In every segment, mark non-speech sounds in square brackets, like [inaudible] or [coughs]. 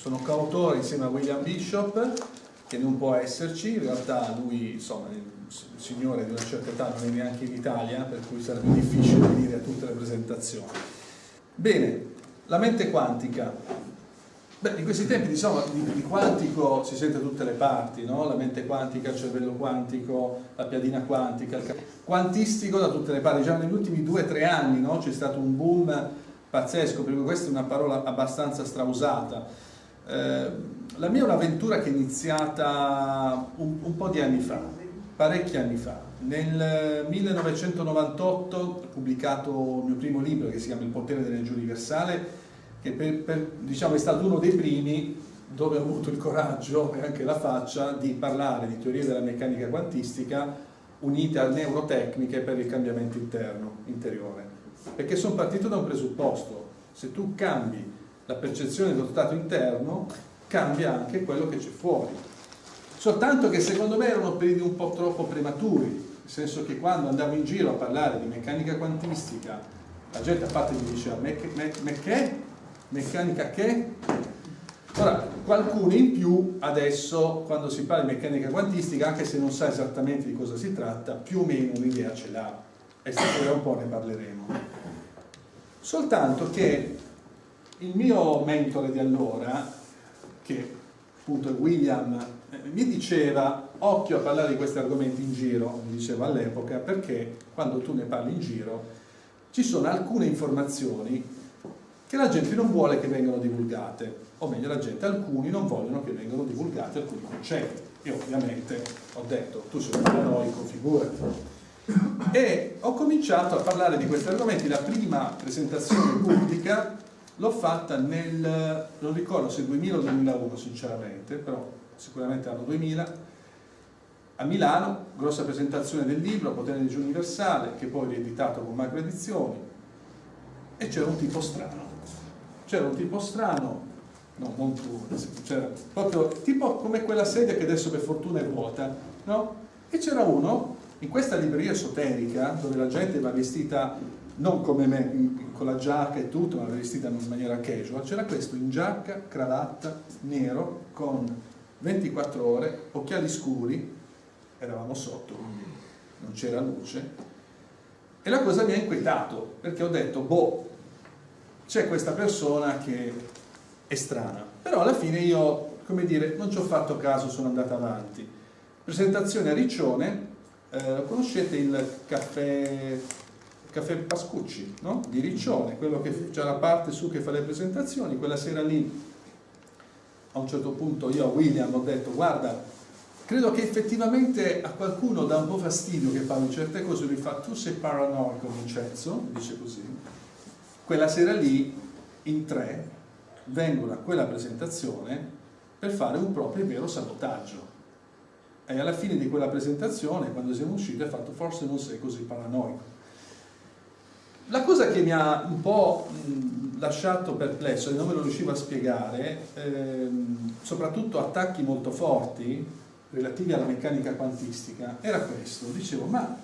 sono coautore insieme a William Bishop, che non può esserci, in realtà lui, insomma, il signore di una certa età non è neanche in Italia, per cui sarebbe difficile venire a tutte le presentazioni. Bene, la mente quantica. Beh, in questi tempi diciamo, di, di, quantico si sente tutte le parti, no? la mente quantica, il cervello quantico, la piadina quantica, il quantistico da tutte le parti. Già negli ultimi due o tre anni no? c'è stato un boom pazzesco, perché questa è una parola abbastanza strausata. Eh, la mia è un'avventura che è iniziata un, un po' di anni fa, parecchi anni fa. Nel 1998 ho pubblicato il mio primo libro che si chiama Il potere dell'energia universale, che per, per, diciamo, è stato uno dei primi dove ho avuto il coraggio e anche la faccia di parlare di teorie della meccanica quantistica unite a neurotecniche per il cambiamento interno, interiore. Perché sono partito da un presupposto, se tu cambi la percezione dello stato interno, cambia anche quello che c'è fuori. Soltanto che secondo me erano periodi un po' troppo prematuri, nel senso che quando andavo in giro a parlare di meccanica quantistica, la gente a parte mi diceva, me, me, me che? Meccanica che? Ora, qualcuno in più adesso, quando si parla di meccanica quantistica, anche se non sa esattamente di cosa si tratta, più o meno un'idea ce l'ha. E stasera un po' ne parleremo. Soltanto che il mio mentore di allora, che appunto è William, eh, mi diceva occhio a parlare di questi argomenti in giro, mi diceva all'epoca, perché quando tu ne parli in giro ci sono alcune informazioni che la gente non vuole che vengano divulgate, o meglio la gente, alcuni non vogliono che vengano divulgati alcuni concetti. Io ovviamente ho detto, tu sei un paranoico, figurati. E ho cominciato a parlare di questi argomenti, la prima presentazione pubblica l'ho fatta nel, non ricordo se 2000 o 2001 sinceramente, però sicuramente anno 2000, a Milano, grossa presentazione del libro, Potere di Universale, che poi rieditato con Macro Edizioni, e c'era un tipo strano c'era un tipo strano, no, non tu, c'era proprio tipo come quella sedia che adesso per fortuna è vuota, no? E c'era uno in questa libreria esoterica dove la gente va vestita non come me, con la giacca e tutto, ma vestita in maniera casual, c'era questo in giacca, cravatta, nero, con 24 ore, occhiali scuri, eravamo sotto, quindi non c'era luce, e la cosa mi ha inquietato, perché ho detto, boh, c'è questa persona che è strana. Però alla fine io, come dire, non ci ho fatto caso, sono andata avanti. Presentazione a Riccione, eh, conoscete il caffè, caffè Pascucci, no? Di Riccione, quello che c'è la parte su che fa le presentazioni, quella sera lì a un certo punto io a William ho detto guarda credo che effettivamente a qualcuno dà un po' fastidio che parli certe cose. Lui fa tu sei paranoico Vincenzo? Dice così. Quella sera lì in tre vengono a quella presentazione per fare un proprio e vero sabotaggio. E alla fine di quella presentazione quando siamo usciti ha fatto forse non sei così paranoico la cosa che mi ha un po' lasciato perplesso e non me lo riuscivo a spiegare ehm, soprattutto attacchi molto forti relativi alla meccanica quantistica era questo. Dicevo ma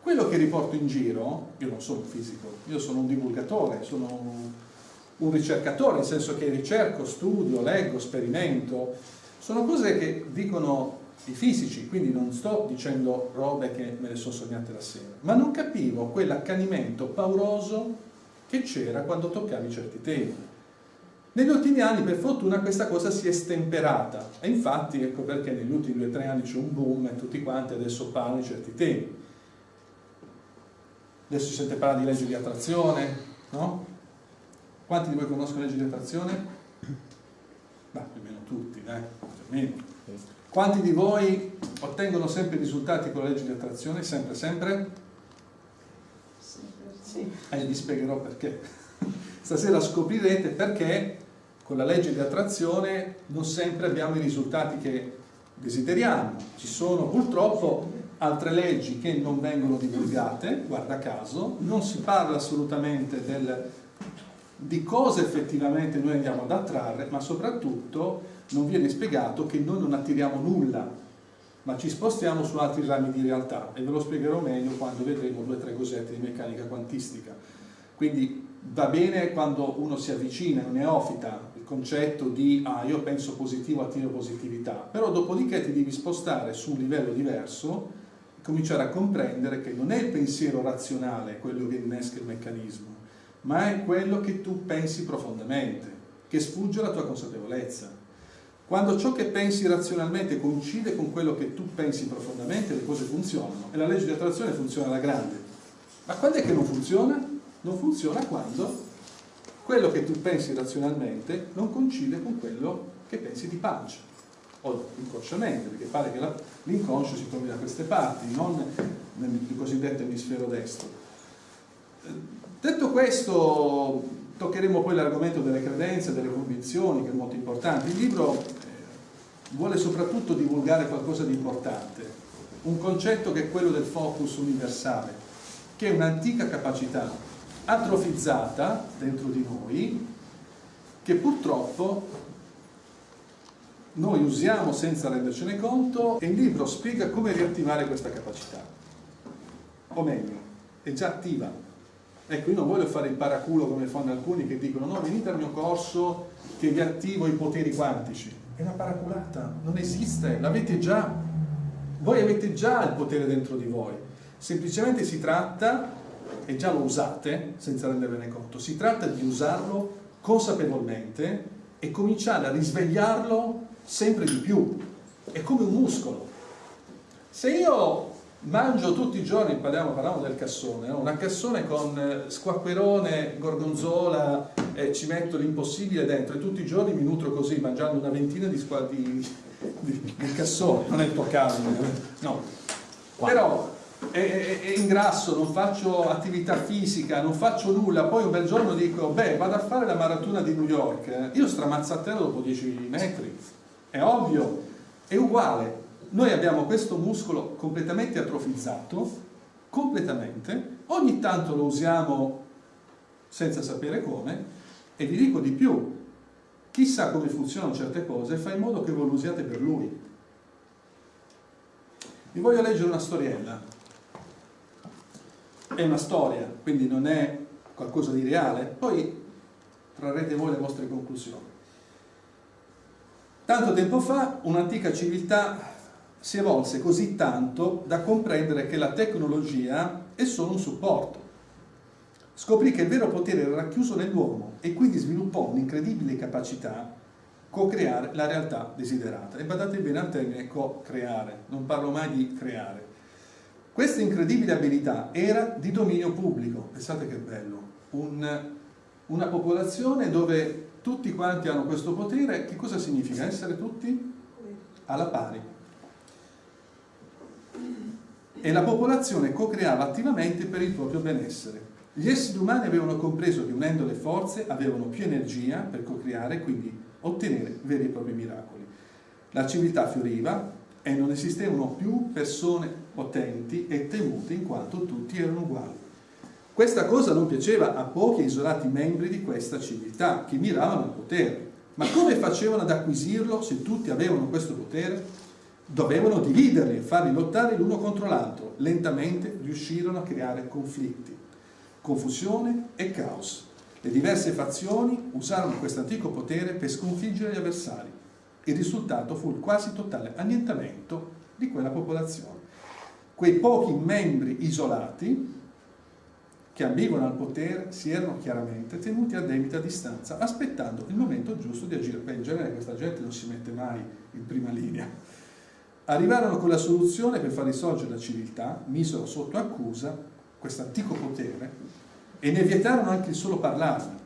quello che riporto in giro, io non sono un fisico, io sono un divulgatore, sono un ricercatore, nel senso che ricerco, studio, leggo, sperimento, sono cose che dicono i fisici, quindi non sto dicendo robe che me le sono sognate la sera, ma non capivo quell'accanimento pauroso che c'era quando toccavi certi temi. Negli ultimi anni, per fortuna, questa cosa si è stemperata e infatti ecco perché negli ultimi due o tre anni c'è un boom e tutti quanti adesso parlano di certi temi adesso si sente parlare di legge di attrazione, no? Quanti di voi conoscono legge di attrazione? Beh, più o meno tutti, dai, più Quanti di voi ottengono sempre risultati con la legge di attrazione? Sempre, sempre? Sì. E eh, vi spiegherò perché. Stasera scoprirete perché con la legge di attrazione non sempre abbiamo i risultati che desideriamo. Ci sono purtroppo altre leggi che non vengono divulgate, guarda caso, non si parla assolutamente del, di cosa effettivamente noi andiamo ad attrarre, ma soprattutto non viene spiegato che noi non attiriamo nulla, ma ci spostiamo su altri rami di realtà e ve lo spiegherò meglio quando vedremo due o tre cosette di meccanica quantistica. Quindi va bene quando uno si avvicina, è un neofita, il concetto di ah, io penso positivo, attivo positività, però dopodiché ti devi spostare su un livello diverso e cominciare a comprendere che non è il pensiero razionale quello che innesca il meccanismo, ma è quello che tu pensi profondamente, che sfugge alla tua consapevolezza. Quando ciò che pensi razionalmente coincide con quello che tu pensi profondamente, le cose funzionano e la legge di attrazione funziona alla grande. Ma quando è che non funziona? Non funziona quando quello che tu pensi razionalmente non coincide con quello che pensi di pancia o inconsciamente, perché pare che l'inconscio si trovi da queste parti, non nel cosiddetto emisfero destro. Detto questo, toccheremo poi l'argomento delle credenze, delle convinzioni, che è molto importante. Il libro eh, vuole soprattutto divulgare qualcosa di importante, un concetto che è quello del focus universale, che è un'antica capacità atrofizzata dentro di noi che purtroppo noi usiamo senza rendercene conto e il libro spiega come riattivare questa capacità o meglio, è già attiva ecco io non voglio fare il paraculo come fanno alcuni che dicono no venite al mio corso che vi attivo i poteri quantici è una paraculata, non esiste, l'avete già voi avete già il potere dentro di voi semplicemente si tratta e già lo usate senza rendervene conto, si tratta di usarlo consapevolmente e cominciare a risvegliarlo sempre di più. È come un muscolo. Se io mangio tutti i giorni, parliamo, parliamo del cassone, no? una cassone con eh, squacquerone, gorgonzola, eh, ci metto l'impossibile dentro e tutti i giorni mi nutro così, mangiando una ventina di, di, di, di cassone, non è il tuo caso, no. Però e, ingrasso, non faccio attività fisica, non faccio nulla, poi un bel giorno dico, beh, vado a fare la maratona di New York, io stramazzatello dopo 10 metri, è ovvio, è uguale. Noi abbiamo questo muscolo completamente atrofizzato, completamente, ogni tanto lo usiamo senza sapere come, e vi dico di più, chissà come funzionano certe cose, fa in modo che voi lo usiate per lui. Vi voglio leggere una storiella è una storia, quindi non è qualcosa di reale, poi trarrete voi le vostre conclusioni. Tanto tempo fa un'antica civiltà si evolse così tanto da comprendere che la tecnologia è solo un supporto. Scoprì che il vero potere era racchiuso nell'uomo e quindi sviluppò un'incredibile capacità co-creare la realtà desiderata. E badate bene al termine co-creare, non parlo mai di creare. Questa incredibile abilità era di dominio pubblico, pensate che bello, Un, una popolazione dove tutti quanti hanno questo potere, che cosa significa? Essere tutti alla pari. E la popolazione co-creava attivamente per il proprio benessere. Gli esseri umani avevano compreso che unendo le forze avevano più energia per co-creare e quindi ottenere veri e propri miracoli. La civiltà fioriva, e non esistevano più persone potenti e temute in quanto tutti erano uguali. Questa cosa non piaceva a pochi isolati membri di questa civiltà che miravano al potere. Ma come facevano ad acquisirlo se tutti avevano questo potere? Dovevano dividerli farli lottare l'uno contro l'altro. Lentamente riuscirono a creare conflitti, confusione e caos. Le diverse fazioni usarono questo antico potere per sconfiggere gli avversari il risultato fu il quasi totale annientamento di quella popolazione. Quei pochi membri isolati che ambivano al potere si erano chiaramente tenuti a debita distanza, aspettando il momento giusto di agire. Beh, in genere questa gente non si mette mai in prima linea. Arrivarono con la soluzione per far risorgere la civiltà, misero sotto accusa questo antico potere e ne vietarono anche il solo parlarne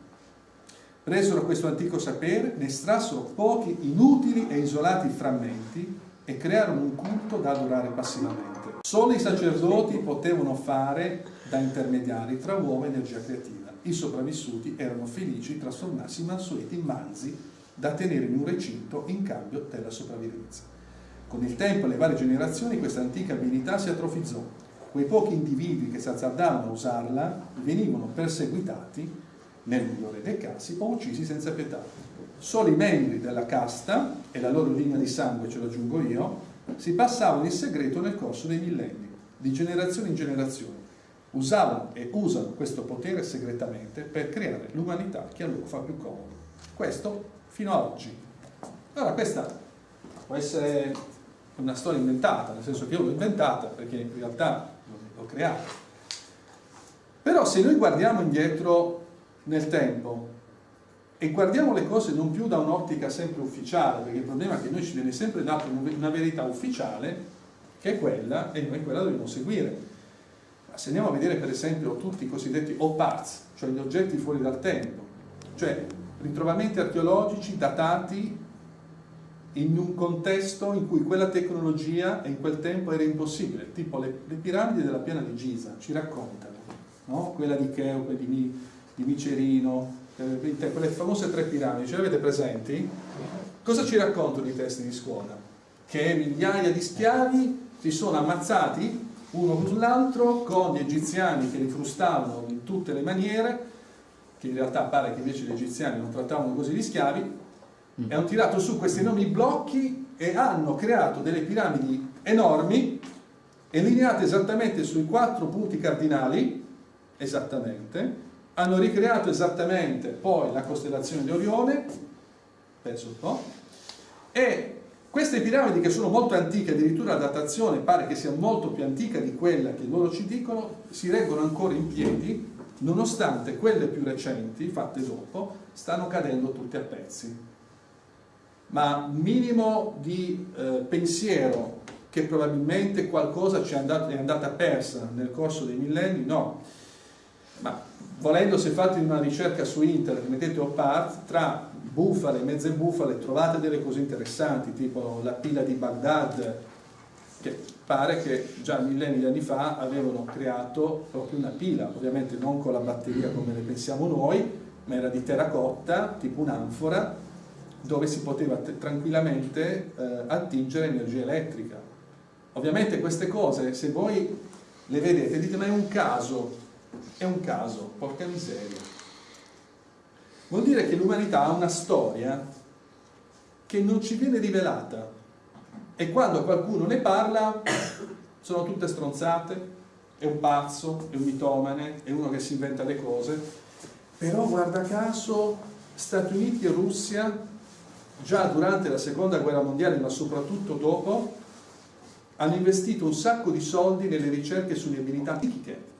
presero questo antico sapere, ne estrassero pochi inutili e isolati frammenti e crearono un culto da adorare passivamente. Solo i sacerdoti potevano fare da intermediari tra uomo e energia creativa. I sopravvissuti erano felici di trasformarsi in mansueti in manzi da tenere in un recinto in cambio della sopravvivenza. Con il tempo e le varie generazioni questa antica abilità si atrofizzò. Quei pochi individui che si azzardavano a usarla venivano perseguitati nel migliore dei casi, o uccisi senza pietà. Solo i membri della casta, e la loro linea di sangue ce lo aggiungo io, si passavano in segreto nel corso dei millenni, di generazione in generazione. usavano e usano questo potere segretamente per creare l'umanità che a loro fa più comodo. Questo fino ad oggi. Allora questa può essere una storia inventata, nel senso che io l'ho inventata perché in realtà l'ho creata. Però se noi guardiamo indietro nel tempo e guardiamo le cose non più da un'ottica sempre ufficiale, perché il problema è che noi ci viene sempre data una verità ufficiale, che è quella, e noi quella dobbiamo seguire. Ma se andiamo a vedere per esempio tutti i cosiddetti O-Parts, cioè gli oggetti fuori dal tempo, cioè ritrovamenti archeologici datati in un contesto in cui quella tecnologia in quel tempo era impossibile, tipo le, le piramidi della piana di Giza ci raccontano, no? quella di Cheope, di, di Micerino, eh, quelle famose tre piramidi, ce le avete presenti? Cosa ci raccontano i testi di scuola? Che migliaia di schiavi si sono ammazzati uno con l'altro con gli egiziani che li frustavano in tutte le maniere, che in realtà pare che invece gli egiziani non trattavano così gli schiavi, e hanno tirato su questi enormi blocchi e hanno creato delle piramidi enormi allineate esattamente sui quattro punti cardinali esattamente. Hanno ricreato esattamente poi la costellazione di Orione penso un po' e queste piramidi che sono molto antiche addirittura la datazione pare che sia molto più antica di quella che loro ci dicono si reggono ancora in piedi nonostante quelle più recenti fatte dopo stanno cadendo tutte a pezzi ma minimo di eh, pensiero che probabilmente qualcosa ci è, andato, è andata persa nel corso dei millenni, no. Ma volendo se fate una ricerca su internet, mettete OPART, tra bufale e mezze bufale trovate delle cose interessanti, tipo la pila di Baghdad, che pare che già millenni di anni fa avevano creato proprio una pila, ovviamente non con la batteria come ne pensiamo noi, ma era di terracotta, tipo un'anfora, dove si poteva tranquillamente eh, attingere energia elettrica. Ovviamente queste cose, se voi le vedete, dite ma è un caso, è un caso, porca miseria. Vuol dire che l'umanità ha una storia che non ci viene rivelata e quando qualcuno ne parla [coughs] sono tutte stronzate, è un pazzo, è un mitomane, è uno che si inventa le cose, però guarda caso Stati Uniti e Russia già durante la seconda guerra mondiale ma soprattutto dopo hanno investito un sacco di soldi nelle ricerche sulle abilità psichiche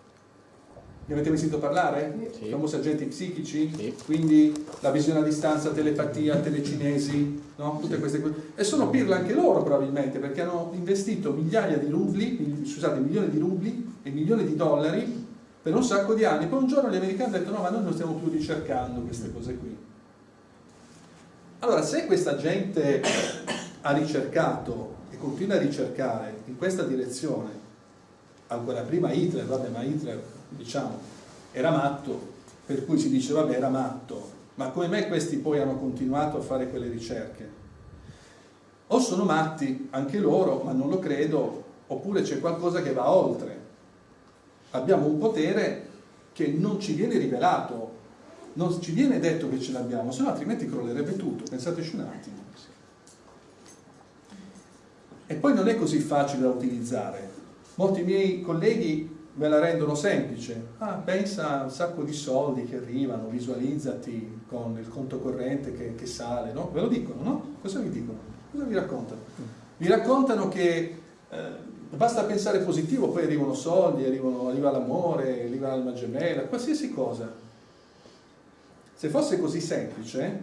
ne avete mai sentito parlare? Sì. Famosi agenti psichici? Sì. Quindi la visione a distanza, telepatia, telecinesi, no? tutte queste cose. E sono pirla anche loro probabilmente, perché hanno investito migliaia di rubli, scusate, milioni di rubli e milioni di dollari per un sacco di anni. Poi un giorno gli americani hanno detto no, ma noi non stiamo più ricercando queste cose qui. Allora, se questa gente ha ricercato e continua a ricercare in questa direzione, ancora prima Hitler, vabbè, ma Hitler, diciamo, era matto, per cui si dice, vabbè, era matto, ma come mai questi poi hanno continuato a fare quelle ricerche? O sono matti anche loro, ma non lo credo, oppure c'è qualcosa che va oltre. Abbiamo un potere che non ci viene rivelato non ci viene detto che ce l'abbiamo, se no altrimenti crollerebbe tutto, pensateci un attimo. E poi non è così facile da utilizzare. Molti miei colleghi me la rendono semplice. Ah, pensa a un sacco di soldi che arrivano, visualizzati con il conto corrente che, che sale, no? Ve lo dicono, no? Cosa vi dicono? Cosa vi raccontano? Vi raccontano che eh, basta pensare positivo, poi arrivano soldi, arrivano, arriva l'amore, arriva l'alma gemella, qualsiasi cosa se fosse così semplice,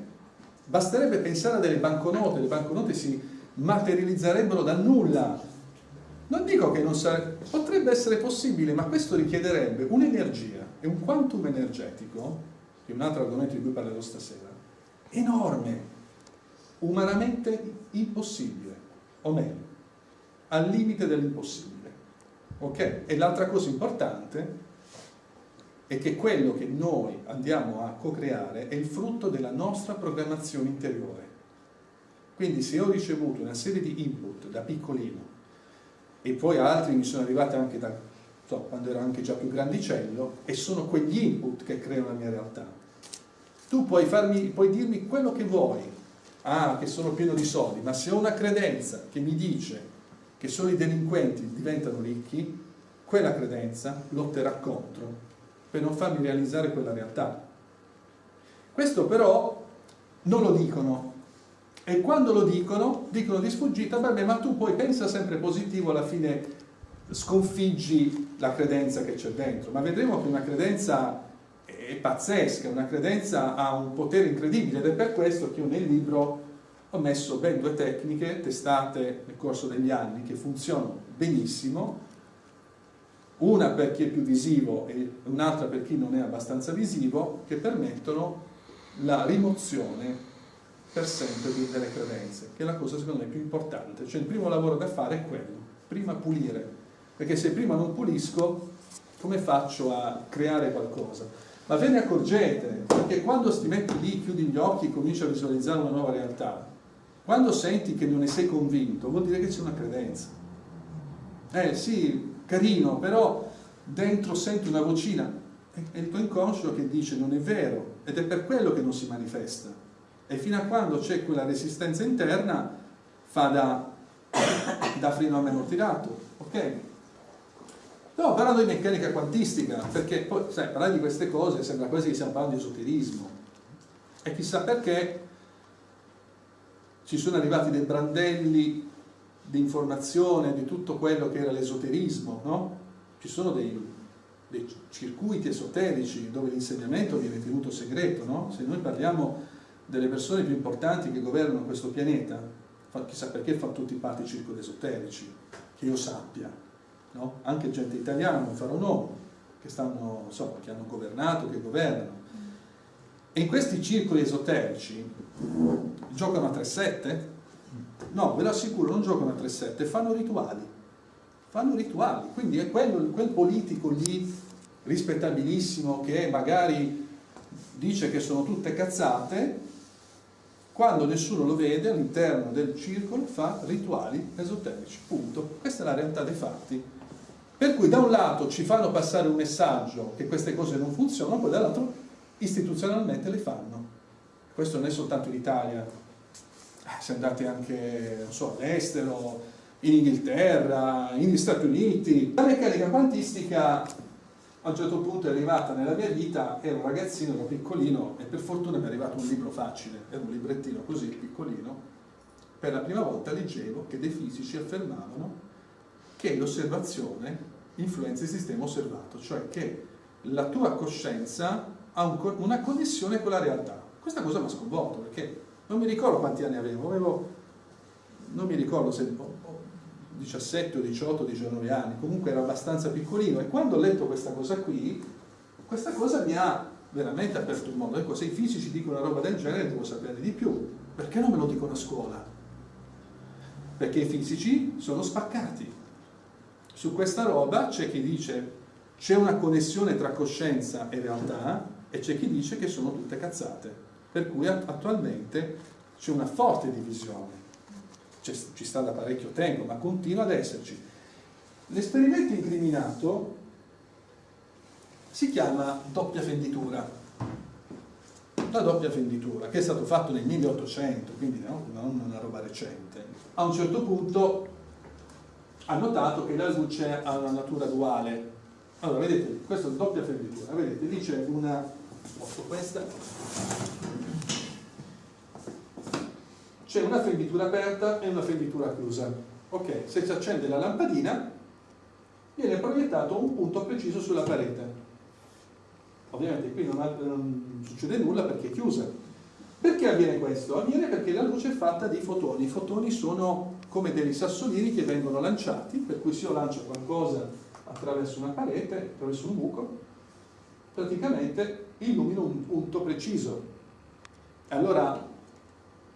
basterebbe pensare a delle banconote, le banconote si materializzerebbero dal nulla. Non dico che non sarebbe, potrebbe essere possibile, ma questo richiederebbe un'energia e un quantum energetico, che è un altro argomento di cui parlerò stasera, enorme, umanamente impossibile, o meglio, al limite dell'impossibile. Ok? E l'altra cosa importante è che quello che noi andiamo a co-creare è il frutto della nostra programmazione interiore. Quindi se ho ricevuto una serie di input da piccolino e poi altri mi sono arrivati anche da so, quando ero anche già più grandicello e sono quegli input che creano la mia realtà. Tu puoi, farmi, puoi dirmi quello che vuoi, ah che sono pieno di soldi, ma se ho una credenza che mi dice che solo i delinquenti diventano ricchi, quella credenza lotterà contro per non farmi realizzare quella realtà. Questo però non lo dicono e quando lo dicono, dicono di sfuggita, vabbè ma tu poi pensa sempre positivo, alla fine sconfiggi la credenza che c'è dentro, ma vedremo che una credenza è pazzesca, una credenza ha un potere incredibile ed è per questo che io nel libro ho messo ben due tecniche testate nel corso degli anni che funzionano benissimo, una per chi è più visivo e un'altra per chi non è abbastanza visivo, che permettono la rimozione per sempre delle credenze, che è la cosa secondo me più importante. Cioè il primo lavoro da fare è quello, prima pulire, perché se prima non pulisco, come faccio a creare qualcosa? Ma ve ne accorgete, perché quando ti metti lì, chiudi gli occhi e cominci a visualizzare una nuova realtà, quando senti che non ne sei convinto, vuol dire che c'è una credenza. Eh sì, carino, però dentro senti una vocina, è il tuo inconscio che dice non è vero, ed è per quello che non si manifesta. E fino a quando c'è quella resistenza interna, fa da, [coughs] da freno a meno tirato, ok? No, parlando di meccanica quantistica, perché poi, sai, parlare di queste cose sembra quasi che stiamo parlando di esoterismo. E chissà perché ci sono arrivati dei brandelli di informazione di tutto quello che era l'esoterismo, no? Ci sono dei, dei, circuiti esoterici dove l'insegnamento viene tenuto segreto, no? Se noi parliamo delle persone più importanti che governano questo pianeta, chissà perché fanno tutti parte di circoli esoterici, che io sappia, no? Anche gente italiana, non farò nomi, che, stanno, insomma, che hanno governato, che governano. E in questi circoli esoterici giocano a 3-7? No, ve lo assicuro, non giocano a 3-7, fanno rituali. Fanno rituali, quindi è quello, quel politico lì rispettabilissimo che magari dice che sono tutte cazzate, quando nessuno lo vede all'interno del circolo fa rituali esoterici, punto. Questa è la realtà dei fatti. Per cui da un lato ci fanno passare un messaggio che queste cose non funzionano, poi dall'altro istituzionalmente le fanno. Questo non è soltanto in Italia, eh, se andate anche so, all'estero, in Inghilterra, negli Stati Uniti. La meccanica quantistica a un certo punto è arrivata nella mia vita, ero un ragazzino, ero piccolino e per fortuna mi è arrivato un libro facile, era un librettino così piccolino, per la prima volta leggevo che dei fisici affermavano che l'osservazione influenza il sistema osservato, cioè che la tua coscienza ha un, una connessione con la realtà. Questa cosa mi ha sconvolto perché non mi ricordo quanti anni avevo, avevo non mi ricordo se 17 o 18 o 19 anni, comunque ero abbastanza piccolino e quando ho letto questa cosa qui, questa cosa mi ha veramente aperto il mondo. Ecco, se i fisici dicono una roba del genere devo sapere di più. Perché non me lo dicono a scuola? Perché i fisici sono spaccati. Su questa roba c'è chi dice c'è una connessione tra coscienza e realtà e c'è chi dice che sono tutte cazzate. Per cui attualmente c'è una forte divisione ci sta da parecchio tempo, ma continua ad esserci. L'esperimento incriminato si chiama doppia fenditura. La doppia fenditura, che è stato fatto nel 1800, quindi no, non una roba recente. A un certo punto ha notato che la luce ha una natura duale. Allora, vedete, questa è doppia fenditura, vedete, lì c'è una, posso questa, c'è una fenditura aperta e una fenditura chiusa. Ok, se si accende la lampadina viene proiettato un punto preciso sulla parete. Ovviamente qui non, ha, non succede nulla perché è chiusa. Perché avviene questo? Avviene perché la luce è fatta di fotoni. I fotoni sono come dei sassolini che vengono lanciati, per cui se io lancio qualcosa attraverso una parete, attraverso un buco, praticamente illumino un punto preciso. Allora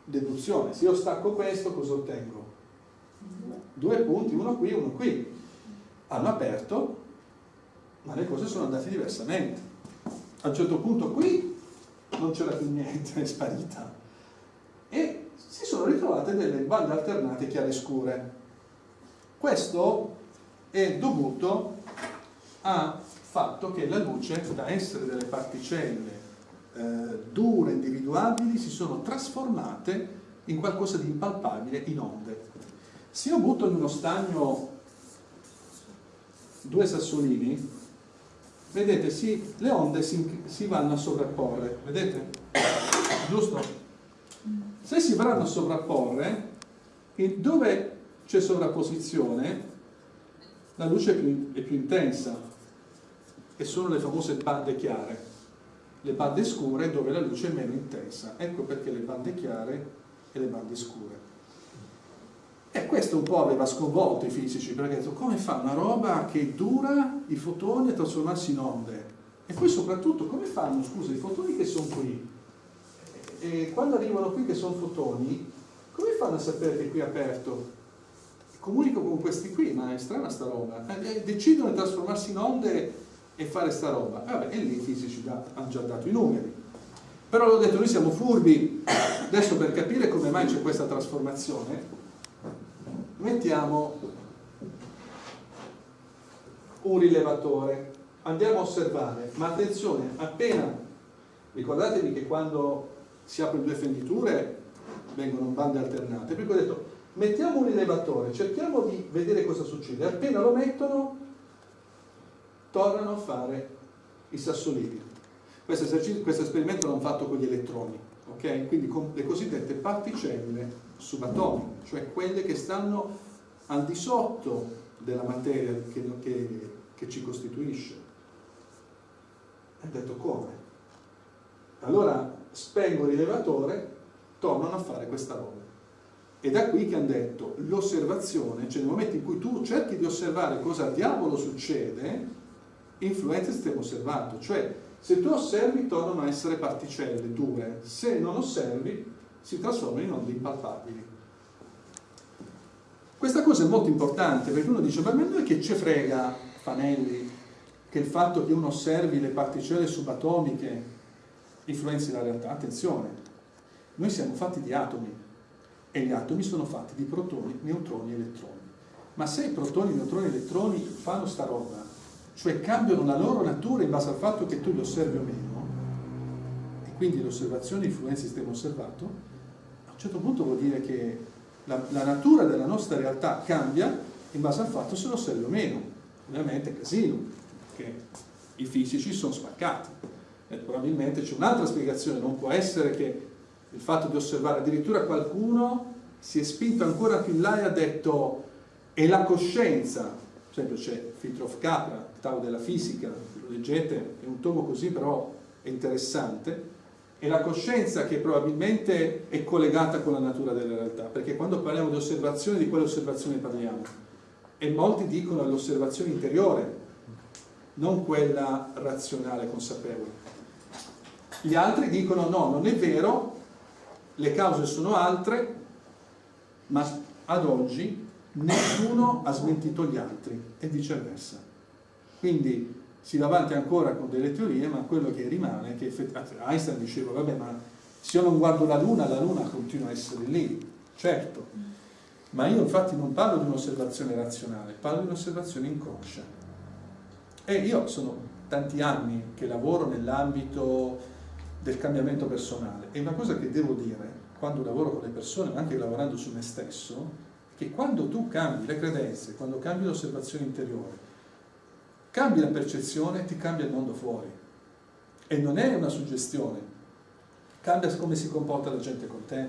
deduzione, se io stacco questo cosa ottengo? Due punti, uno qui uno qui. Hanno aperto, ma le cose sono andate diversamente. A un certo punto qui non c'era più niente, [laughs] è sparita. E si sono ritrovate delle bande alternate chiare scure. Questo è dovuto al fatto che la luce, da essere delle particelle eh, dure, individuabili, si sono trasformate in qualcosa di impalpabile, in onde. Se io butto in uno stagno due sassolini, vedete, si, le onde si, si vanno a sovrapporre, vedete? Giusto? Se si vanno a sovrapporre, dove c'è sovrapposizione, la luce è più, è più intensa e sono le famose bande chiare. Le bande scure dove la luce è meno intensa. Ecco perché le bande chiare e le bande scure. E questo un po' aveva sconvolto i fisici, perché detto come fa una roba che dura i fotoni a trasformarsi in onde? E poi soprattutto come fanno, scusa, i fotoni che sono qui? E quando arrivano qui che sono fotoni, come fanno a sapere che qui è aperto? Comunico con questi qui, ma è strana sta roba. Eh, decidono di trasformarsi in onde e fare sta roba. Vabbè, e lì i fisici hanno già dato i numeri. Però l'ho detto, noi siamo furbi. Adesso per capire come mai c'è questa trasformazione, mettiamo un rilevatore andiamo a osservare ma attenzione appena ricordatevi che quando si aprono due fenditure vengono bande alternate per cui ho detto mettiamo un rilevatore cerchiamo di vedere cosa succede appena lo mettono tornano a fare i sassolini questo, questo esperimento l'hanno fatto con gli elettroni ok? quindi con le cosiddette particelle subatomiche, cioè quelle che stanno al di sotto della materia che, che, che ci costituisce. E ha detto come? Allora spengo il rilevatore, tornano a fare questa roba. E da qui che hanno detto l'osservazione, cioè nel momento in cui tu cerchi di osservare cosa diavolo succede, influenza il sistema osservato, cioè se tu osservi tornano a essere particelle dure, se non osservi si trasformano in onde impalpabili. Questa cosa è molto importante perché uno dice, ma a noi che ci frega, Fanelli, che il fatto che uno osservi le particelle subatomiche influenzi la realtà? Attenzione, noi siamo fatti di atomi e gli atomi sono fatti di protoni, neutroni e elettroni. Ma se i protoni, neutroni e elettroni fanno sta roba, cioè cambiano la loro natura in base al fatto che tu li osservi o meno, e quindi l'osservazione influenza il sistema osservato, a un certo punto vuol dire che la, la natura della nostra realtà cambia in base al fatto se lo osservi o meno. Ovviamente è casino, perché i fisici sono spaccati. E probabilmente c'è un'altra spiegazione, non può essere che il fatto di osservare, addirittura qualcuno si è spinto ancora più in là e ha detto è la coscienza, per esempio c'è Fitrof Capra, il Tao della fisica, lo leggete, è un tomo così però è interessante, è la coscienza che probabilmente è collegata con la natura della realtà, perché quando parliamo di osservazione, di quale osservazione parliamo? E molti dicono l'osservazione interiore, non quella razionale, consapevole. Gli altri dicono no, non è vero, le cause sono altre, ma ad oggi nessuno ha smentito gli altri e viceversa. Quindi si va avanti ancora con delle teorie, ma quello che rimane è che Einstein diceva, vabbè, ma se io non guardo la Luna, la Luna continua a essere lì, certo. Ma io infatti non parlo di un'osservazione razionale, parlo di un'osservazione inconscia. E io sono tanti anni che lavoro nell'ambito del cambiamento personale e una cosa che devo dire quando lavoro con le persone, ma anche lavorando su me stesso, che quando tu cambi le credenze, quando cambi l'osservazione interiore, cambi la percezione, ti cambia il mondo fuori. E non è una suggestione, cambia come si comporta la gente con te,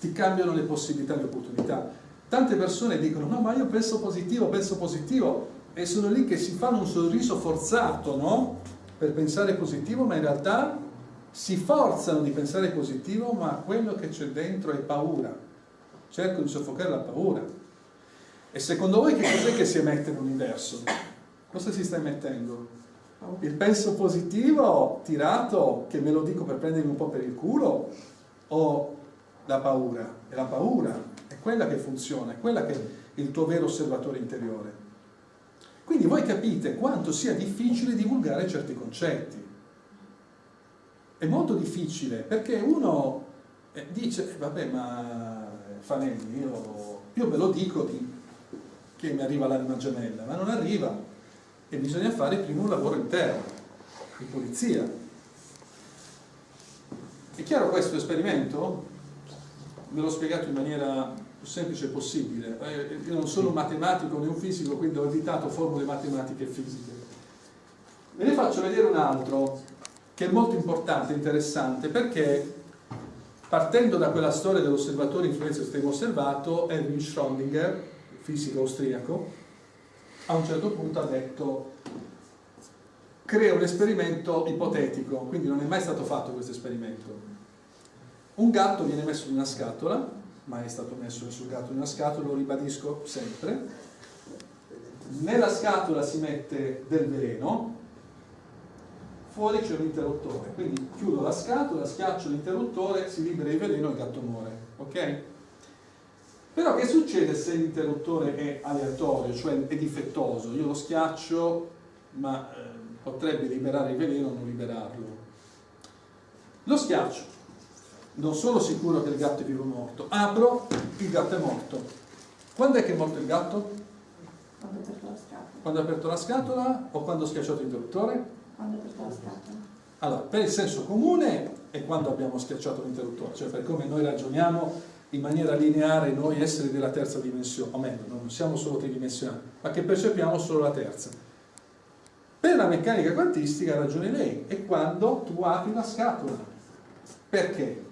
ti cambiano le possibilità e le opportunità. Tante persone dicono, no ma io penso positivo, penso positivo, e sono lì che si fanno un sorriso forzato, no? Per pensare positivo, ma in realtà si forzano di pensare positivo, ma quello che c'è dentro è paura. Cercano di soffocare la paura. E secondo voi che cos'è che si emette nell'universo? Cosa si sta mettendo? Il penso positivo tirato, che me lo dico per prendermi un po' per il culo, o la paura? È la paura, è quella che funziona, è quella che è il tuo vero osservatore interiore. Quindi voi capite quanto sia difficile divulgare certi concetti. È molto difficile perché uno eh, dice, eh, vabbè ma Fanelli, io, io ve lo dico di, che mi arriva l'anima gemella, ma non arriva e bisogna fare prima un lavoro interno, di pulizia. È chiaro questo esperimento? Ve l'ho spiegato in maniera più semplice possibile. Eh, io non sono un matematico né un fisico, quindi ho evitato formule matematiche e fisiche. Ve ne faccio vedere un altro che è molto importante, interessante, perché partendo da quella storia dell'osservatore influenza estremo osservato, Erwin Schrödinger, fisico austriaco, a un certo punto ha detto crea un esperimento ipotetico, quindi non è mai stato fatto questo esperimento. Un gatto viene messo in una scatola, mai è stato messo nessun gatto in una scatola, lo ribadisco sempre. Nella scatola si mette del veleno, fuori c'è un interruttore, quindi chiudo la scatola, schiaccio l'interruttore, si libera il veleno e il gatto muore, ok? Però che succede se l'interruttore è aleatorio, cioè è difettoso? Io lo schiaccio, ma eh, potrebbe liberare il veleno o non liberarlo. Lo schiaccio, non sono sicuro che il gatto è vivo o morto, apro, il gatto è morto. Quando è che è morto il gatto? Quando ha aperto la scatola. Quando ha aperto la scatola o quando ho schiacciato l'interruttore? Quando ha aperto la scatola. Allora, per il senso comune è quando abbiamo schiacciato l'interruttore, cioè per come noi ragioniamo in maniera lineare noi esseri della terza dimensione, o meglio, non siamo solo tridimensionali, ma che percepiamo solo la terza. Per la meccanica quantistica ha ragione lei, è quando tu apri la scatola. Perché?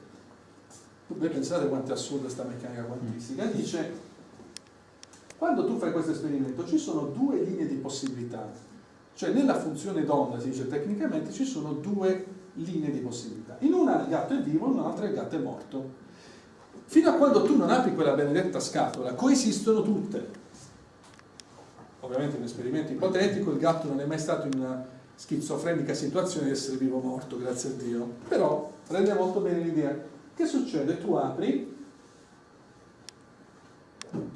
Voi pensate quanto è assurda questa meccanica quantistica? Dice, quando tu fai questo esperimento ci sono due linee di possibilità, cioè nella funzione d'onda, si dice tecnicamente, ci sono due linee di possibilità. In una il gatto è vivo, in un'altra il gatto è morto. Fino a quando tu non apri quella benedetta scatola, coesistono tutte. Ovviamente in un esperimento ipotetico il gatto non è mai stato in una schizofrenica situazione di essere vivo o morto, grazie a Dio. Però rende molto bene l'idea. Che succede? Tu apri,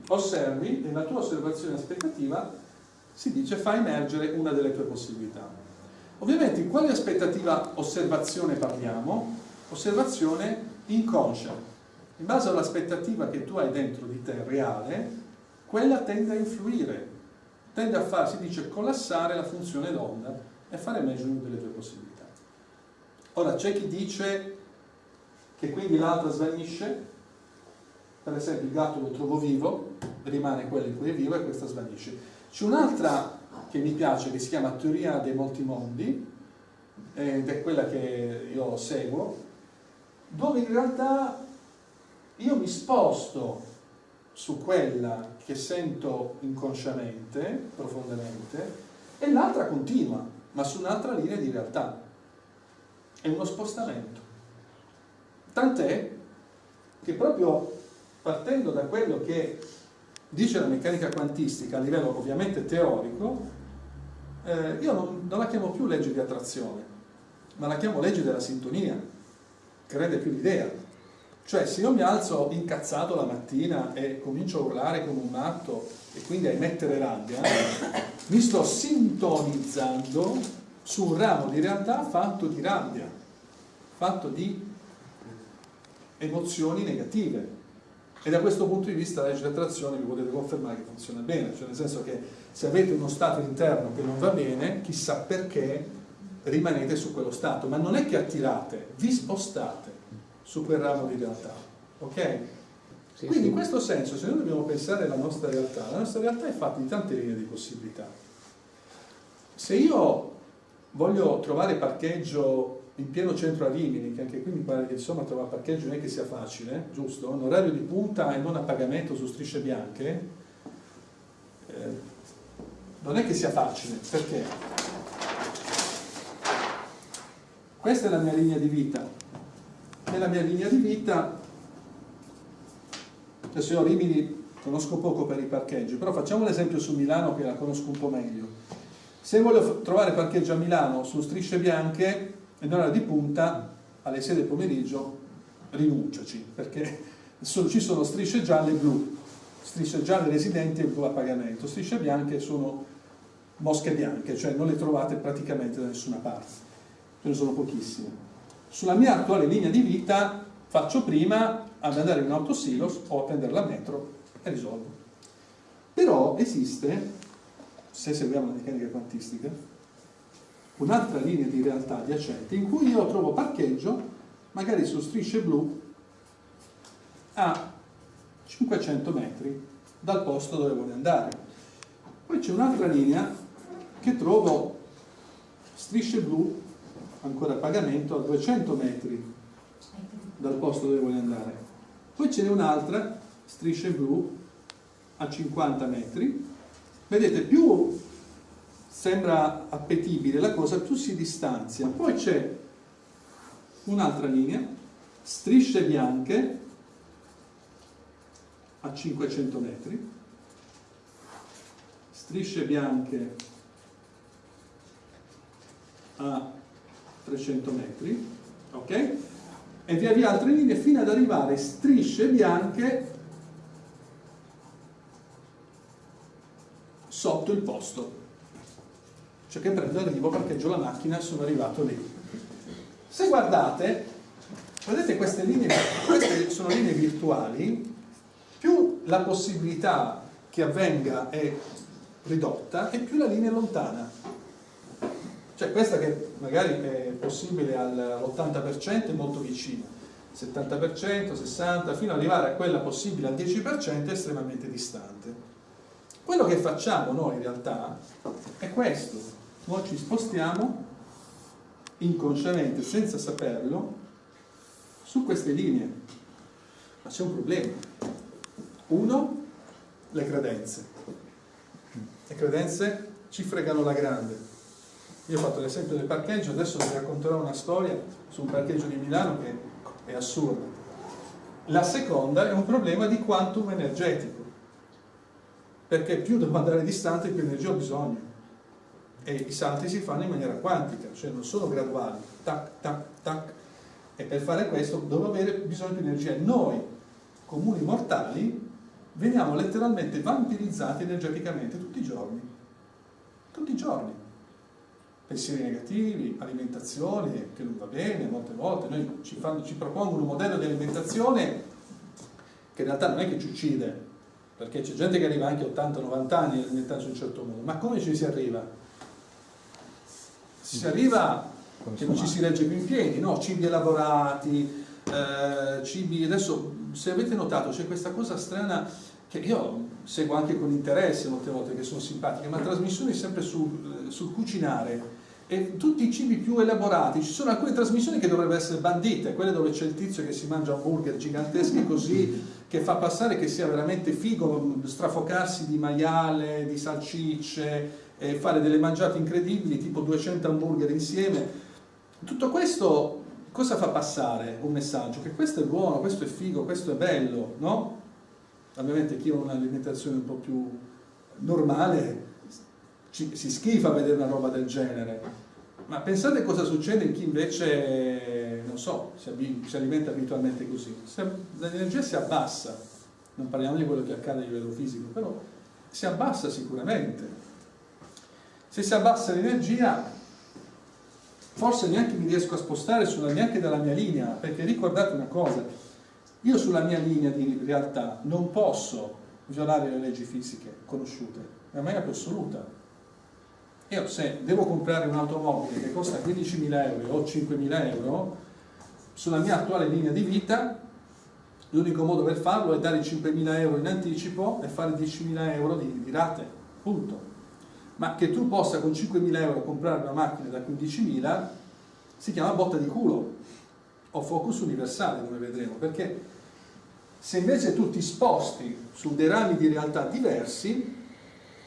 osservi e la tua osservazione aspettativa si dice fa emergere una delle tue possibilità. Ovviamente in quale aspettativa osservazione parliamo? Osservazione inconscia. In base all'aspettativa che tu hai dentro di te reale, quella tende a influire, tende a far, si dice, collassare la funzione d'onda e fare una delle tue possibilità. Ora c'è chi dice che quindi l'altra svanisce, per esempio il gatto lo trovo vivo, rimane quello in cui è vivo e questa svanisce. C'è un'altra che mi piace che si chiama teoria dei molti mondi ed è quella che io seguo, dove in realtà io mi sposto su quella che sento inconsciamente, profondamente, e l'altra continua, ma su un'altra linea di realtà. È uno spostamento. Tant'è che proprio partendo da quello che dice la meccanica quantistica a livello ovviamente teorico, eh, io non, non, la chiamo più legge di attrazione, ma la chiamo legge della sintonia, che rende più l'idea. Cioè se io mi alzo incazzato la mattina e comincio a urlare come un matto e quindi a emettere rabbia, [coughs] mi sto sintonizzando su un ramo di realtà fatto di rabbia, fatto di emozioni negative. E da questo punto di vista la legge di attrazione vi potete confermare che funziona bene, cioè nel senso che se avete uno stato interno che non va bene, chissà perché rimanete su quello stato, ma non è che attirate, vi spostate su quel ramo di realtà, ok? Sì, Quindi sì. in questo senso, se noi dobbiamo pensare alla nostra realtà, la nostra realtà è fatta di tante linee di possibilità. Se io voglio trovare parcheggio in pieno centro a Rimini, che anche qui mi pare che insomma trovare parcheggio non è che sia facile, giusto? In orario di punta e non a pagamento su strisce bianche, eh, non è che sia facile, perché? Questa è la mia linea di vita. Nella mia linea di vita, adesso io Rimini conosco poco per i parcheggi, però facciamo l'esempio su Milano che la conosco un po' meglio. Se voglio trovare parcheggio a Milano su strisce bianche, e nell'ora di punta alle 6 del pomeriggio rinunciaci perché [laughs] ci sono strisce gialle e blu strisce gialle residenti e blu a pagamento strisce bianche sono mosche bianche cioè non le trovate praticamente da nessuna parte ce ne sono pochissime sulla mia attuale linea di vita faccio prima ad andare in autosilos o a prendere la metro e risolvo però esiste se seguiamo la meccanica quantistica un'altra linea di realtà adiacente in cui io trovo parcheggio magari su strisce blu a 500 metri dal posto dove vuole andare. Poi c'è un'altra linea che trovo strisce blu, ancora a pagamento, a 200 metri dal posto dove vuole andare. Poi ce n'è un'altra, strisce blu, a 50 metri. Vedete, più sembra appetibile la cosa, più si distanzia. Poi c'è un'altra linea, strisce bianche, a 500 metri, strisce bianche a 300 metri, ok? E via via altre linee fino ad arrivare strisce bianche sotto il posto. Cioè che prendo, arrivo, parcheggio la macchina sono arrivato lì. Se guardate, vedete queste linee, queste sono linee virtuali, più la possibilità che avvenga è ridotta e più la linea è lontana. Cioè questa che magari è possibile all'80% è molto vicina, 70%, 60%, fino ad arrivare a quella possibile al 10% è estremamente distante. Quello che facciamo noi in realtà è questo, noi ci spostiamo inconsciamente, senza saperlo, su queste linee. Ma c'è un problema. Uno, le credenze. Le credenze ci fregano la grande. Io ho fatto l'esempio del parcheggio, adesso vi racconterò una storia su un parcheggio di Milano che è assurda. La seconda è un problema di quantum energetico, perché più devo andare distante più energia ho bisogno. E i salti si fanno in maniera quantica, cioè non sono graduali, tac, tac, tac. E per fare questo devo avere bisogno di energia. Noi, comuni mortali, veniamo letteralmente vampirizzati energeticamente tutti i giorni. Tutti i giorni. Pensieri negativi, alimentazione che non va bene, molte volte noi ci, fanno, ci propongono un modello di alimentazione che in realtà non è che ci uccide, perché c'è gente che arriva anche a 80-90 anni alimentandosi in un certo modo, ma come ci si arriva? Si arriva che non ci si regge più in piedi, no? cibi elaborati, eh, cibi, adesso se avete notato c'è questa cosa strana che io seguo anche con interesse molte volte che sono simpatiche, ma trasmissioni sempre sul, sul cucinare e tutti i cibi più elaborati, ci sono alcune trasmissioni che dovrebbero essere bandite, quelle dove c'è il tizio che si mangia hamburger giganteschi così, che fa passare che sia veramente figo strafocarsi di maiale, di salsicce, e fare delle mangiate incredibili, tipo 200 hamburger insieme. Tutto questo cosa fa passare? Un messaggio, che questo è buono, questo è figo, questo è bello, no? Ovviamente chi ha un'alimentazione un po' più normale ci, si schifa a vedere una roba del genere, ma pensate cosa succede in chi invece, non so, si, si alimenta abitualmente così. L'energia si abbassa, non parliamo di quello che accade a livello fisico, però si abbassa sicuramente. Se si abbassa l'energia, forse neanche mi riesco a spostare sulla, neanche dalla mia linea, perché ricordate una cosa, io sulla mia linea di realtà non posso violare le leggi fisiche conosciute, è una maniera più assoluta. Io se devo comprare un'automobile che costa 15.000 euro o 5.000 euro, sulla mia attuale linea di vita, l'unico modo per farlo è dare 5.000 euro in anticipo e fare 10.000 euro di, di rate, punto. Ma che tu possa con 5.000 euro comprare una macchina da 15.000 si chiama botta di culo o focus universale come vedremo, perché se invece tu ti sposti su dei rami di realtà diversi,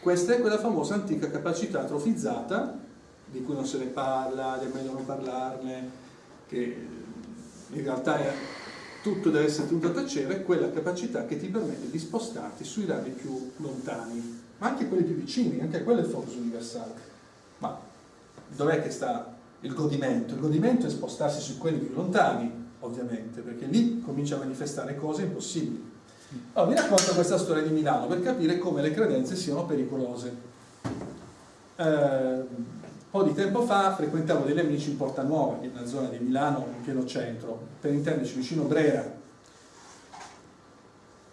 questa è quella famosa antica capacità atrofizzata, di cui non se ne parla, è meglio non parlarne, che in realtà è, tutto deve essere tenuto a tacere, quella capacità che ti permette di spostarti sui rami più lontani, ma anche quelli più vicini, anche quello è il focus universale. Ma dov'è che sta il godimento? Il godimento è spostarsi su quelli più lontani, ovviamente, perché lì comincia a manifestare cose impossibili. Allora, vi racconto questa storia di Milano per capire come le credenze siano pericolose. Eh, un po' di tempo fa frequentavo degli amici in Porta Nuova, una zona di Milano, in pieno centro, per intenderci vicino Brera.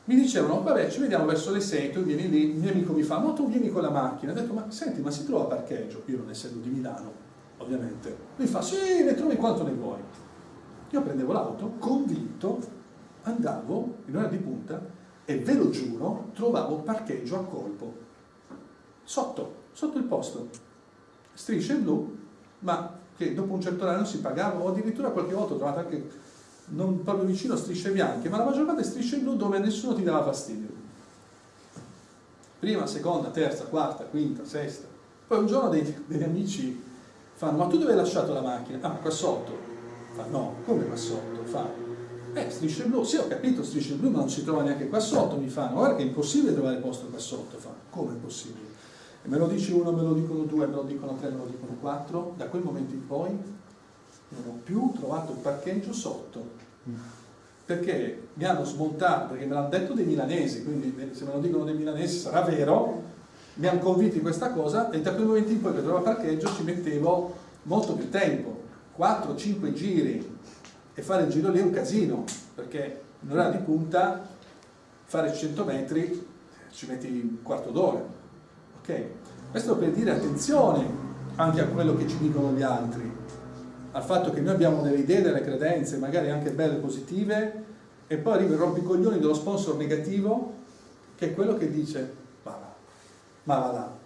Mi dicevano, vabbè, ci vediamo verso le 6, tu vieni lì, il mio amico mi fa, ma tu vieni con la macchina. Ho detto, ma senti, ma si trova parcheggio? Io non essendo di Milano, ovviamente. Lui fa, sì, ne trovi quanto ne vuoi. Io prendevo l'auto, convinto, andavo in ora di punta e ve lo giuro, trovavo parcheggio a colpo, sotto, sotto il posto, strisce blu, ma che dopo un certo orario si pagava, o addirittura qualche volta ho trovato anche non proprio vicino strisce bianche, ma la maggior parte strisce blu dove nessuno ti dava fastidio. Prima, seconda, terza, quarta, quinta, sesta. Poi un giorno dei, degli amici fanno, ma tu dove hai lasciato la macchina? Ah, qua sotto. Fa, no, come qua sotto? Fa, eh, strisce blu, sì ho capito strisce blu, ma non si trova neanche qua sotto, mi fanno, guarda che è impossibile trovare posto qua sotto, fa, come è possibile? E me lo dici uno, me lo dicono due, me lo dicono tre, me lo dicono quattro, da quel momento in poi non ho più trovato il parcheggio sotto, perché mi hanno smontato, perché me l'hanno detto dei milanesi, quindi se me lo dicono dei milanesi sarà vero, mi hanno convinto in questa cosa e da quel momento in poi per trovare parcheggio ci mettevo molto più tempo, 4-5 giri, e fare il giro lì è un casino, perché in ora di punta fare 100 metri ci metti un quarto d'ora. Ok? Questo per dire attenzione anche a quello che ci dicono gli altri, al fatto che noi abbiamo delle idee, delle credenze, magari anche belle, positive, e poi arriva il rompicoglioni dello sponsor negativo, che è quello che dice, ma va, ma va là,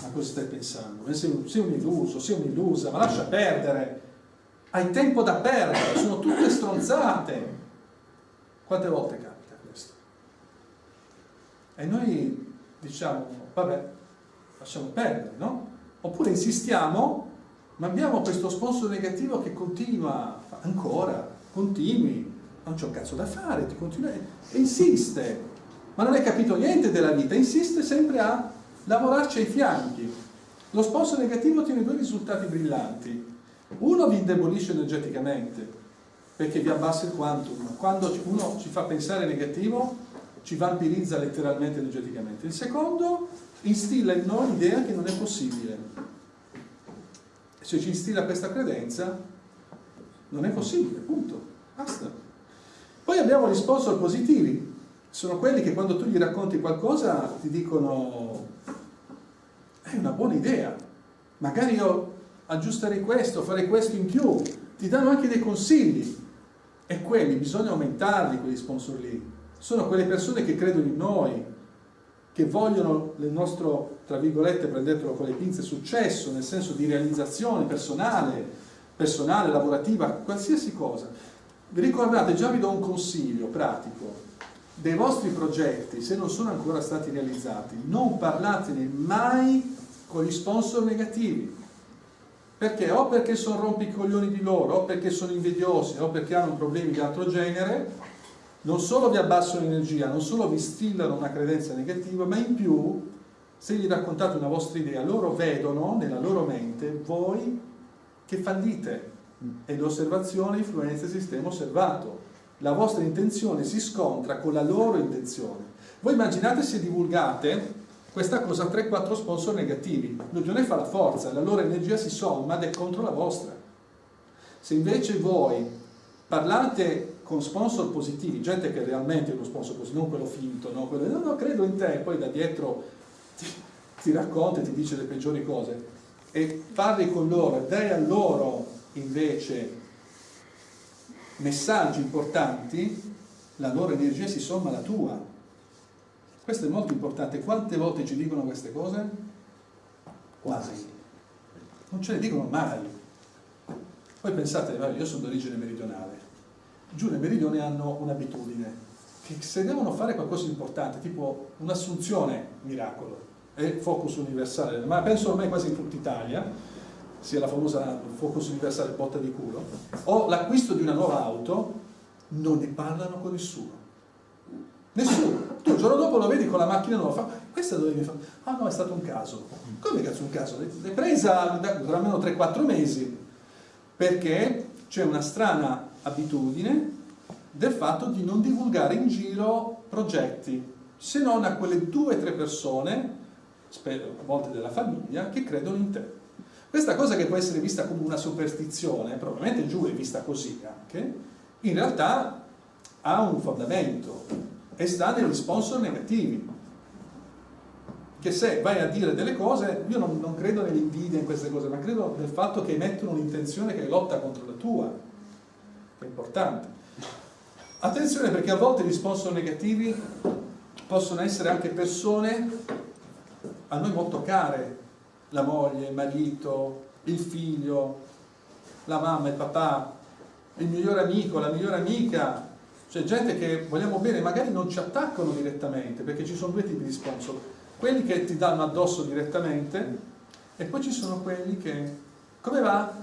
ma cosa stai pensando? Sei un, sei un illuso, sei un'illusa, ma lascia perdere, hai tempo da perdere, sono tutte stronzate. Quante volte capita questo? E noi diciamo, vabbè, lasciamo perdere, no? Oppure insistiamo, ma abbiamo questo sponsor negativo che continua, ancora, continui, non c'è un cazzo da fare, ti continua e insiste, ma non hai capito niente della vita, insiste sempre a lavorarci ai fianchi. Lo sponsor negativo ottiene due risultati brillanti. Uno vi indebolisce energeticamente, perché vi abbassa il quantum. Quando uno ci fa pensare negativo, ci vampirizza letteralmente energeticamente. Il secondo instilla in noi l'idea che non è possibile. Se ci instilla questa credenza, non è possibile, punto. Basta. Poi abbiamo gli sponsor positivi. Sono quelli che quando tu gli racconti qualcosa ti dicono è una buona idea. Magari io aggiusterei questo, farei questo in più, ti danno anche dei consigli e quelli bisogna aumentarli, quegli sponsor lì. Sono quelle persone che credono in noi, che vogliono il nostro, tra virgolette, prendetelo con le pinze, successo, nel senso di realizzazione personale, personale, lavorativa, qualsiasi cosa. Vi ricordate, già vi do un consiglio pratico, dei vostri progetti, se non sono ancora stati realizzati, non parlatene mai con gli sponsor negativi perché o perché sono rompicoglioni di loro, o perché sono invidiosi, o perché hanno problemi di altro genere, non solo vi abbassano l'energia, non solo vi stillano una credenza negativa, ma in più, se gli raccontate una vostra idea, loro vedono nella loro mente voi che fallite e l'osservazione influenza il sistema osservato. La vostra intenzione si scontra con la loro intenzione. Voi immaginate se divulgate questa cosa ha 3-4 sponsor negativi. L'unione fa la forza, la loro energia si somma ed è contro la vostra. Se invece voi parlate con sponsor positivi, gente che realmente è uno sponsor positivo, non quello finto, no, quello, no, no, credo in te, poi da dietro ti, ti racconta e ti dice le peggiori cose, e parli con loro e dai a loro invece messaggi importanti, la loro energia si somma alla tua questo è molto importante. Quante volte ci dicono queste cose? Quasi. Non ce le dicono mai. Poi pensate, io sono d'origine meridionale. Giù nel meridione hanno un'abitudine che se devono fare qualcosa di importante, tipo un'assunzione, miracolo, è focus universale, ma penso ormai quasi in tutta Italia, sia la famosa focus universale botta di culo, o l'acquisto di una nuova auto, non ne parlano con nessuno. Nessuno. Tu il giorno dopo lo vedi con la macchina nuova, fa, questa dove mi fa? Ah no, è stato un caso. Come cazzo un caso? L'hai presa da almeno 3-4 mesi, perché c'è una strana abitudine del fatto di non divulgare in giro progetti, se non a quelle due o tre persone, spero a volte della famiglia, che credono in te. Questa cosa che può essere vista come una superstizione, probabilmente giù è vista così anche, in realtà ha un fondamento e sta negli sponsor negativi. Che se vai a dire delle cose, io non, non credo nell'invidia in queste cose, ma credo nel fatto che mettono un'intenzione che lotta contro la tua, che è importante. Attenzione perché a volte gli sponsor negativi possono essere anche persone a noi molto care, la moglie, il marito, il figlio, la mamma, il papà, il migliore amico, la migliore amica, c'è gente che vogliamo bene, magari non ci attaccano direttamente, perché ci sono due tipi di sponsor, quelli che ti danno addosso direttamente e poi ci sono quelli che, come va?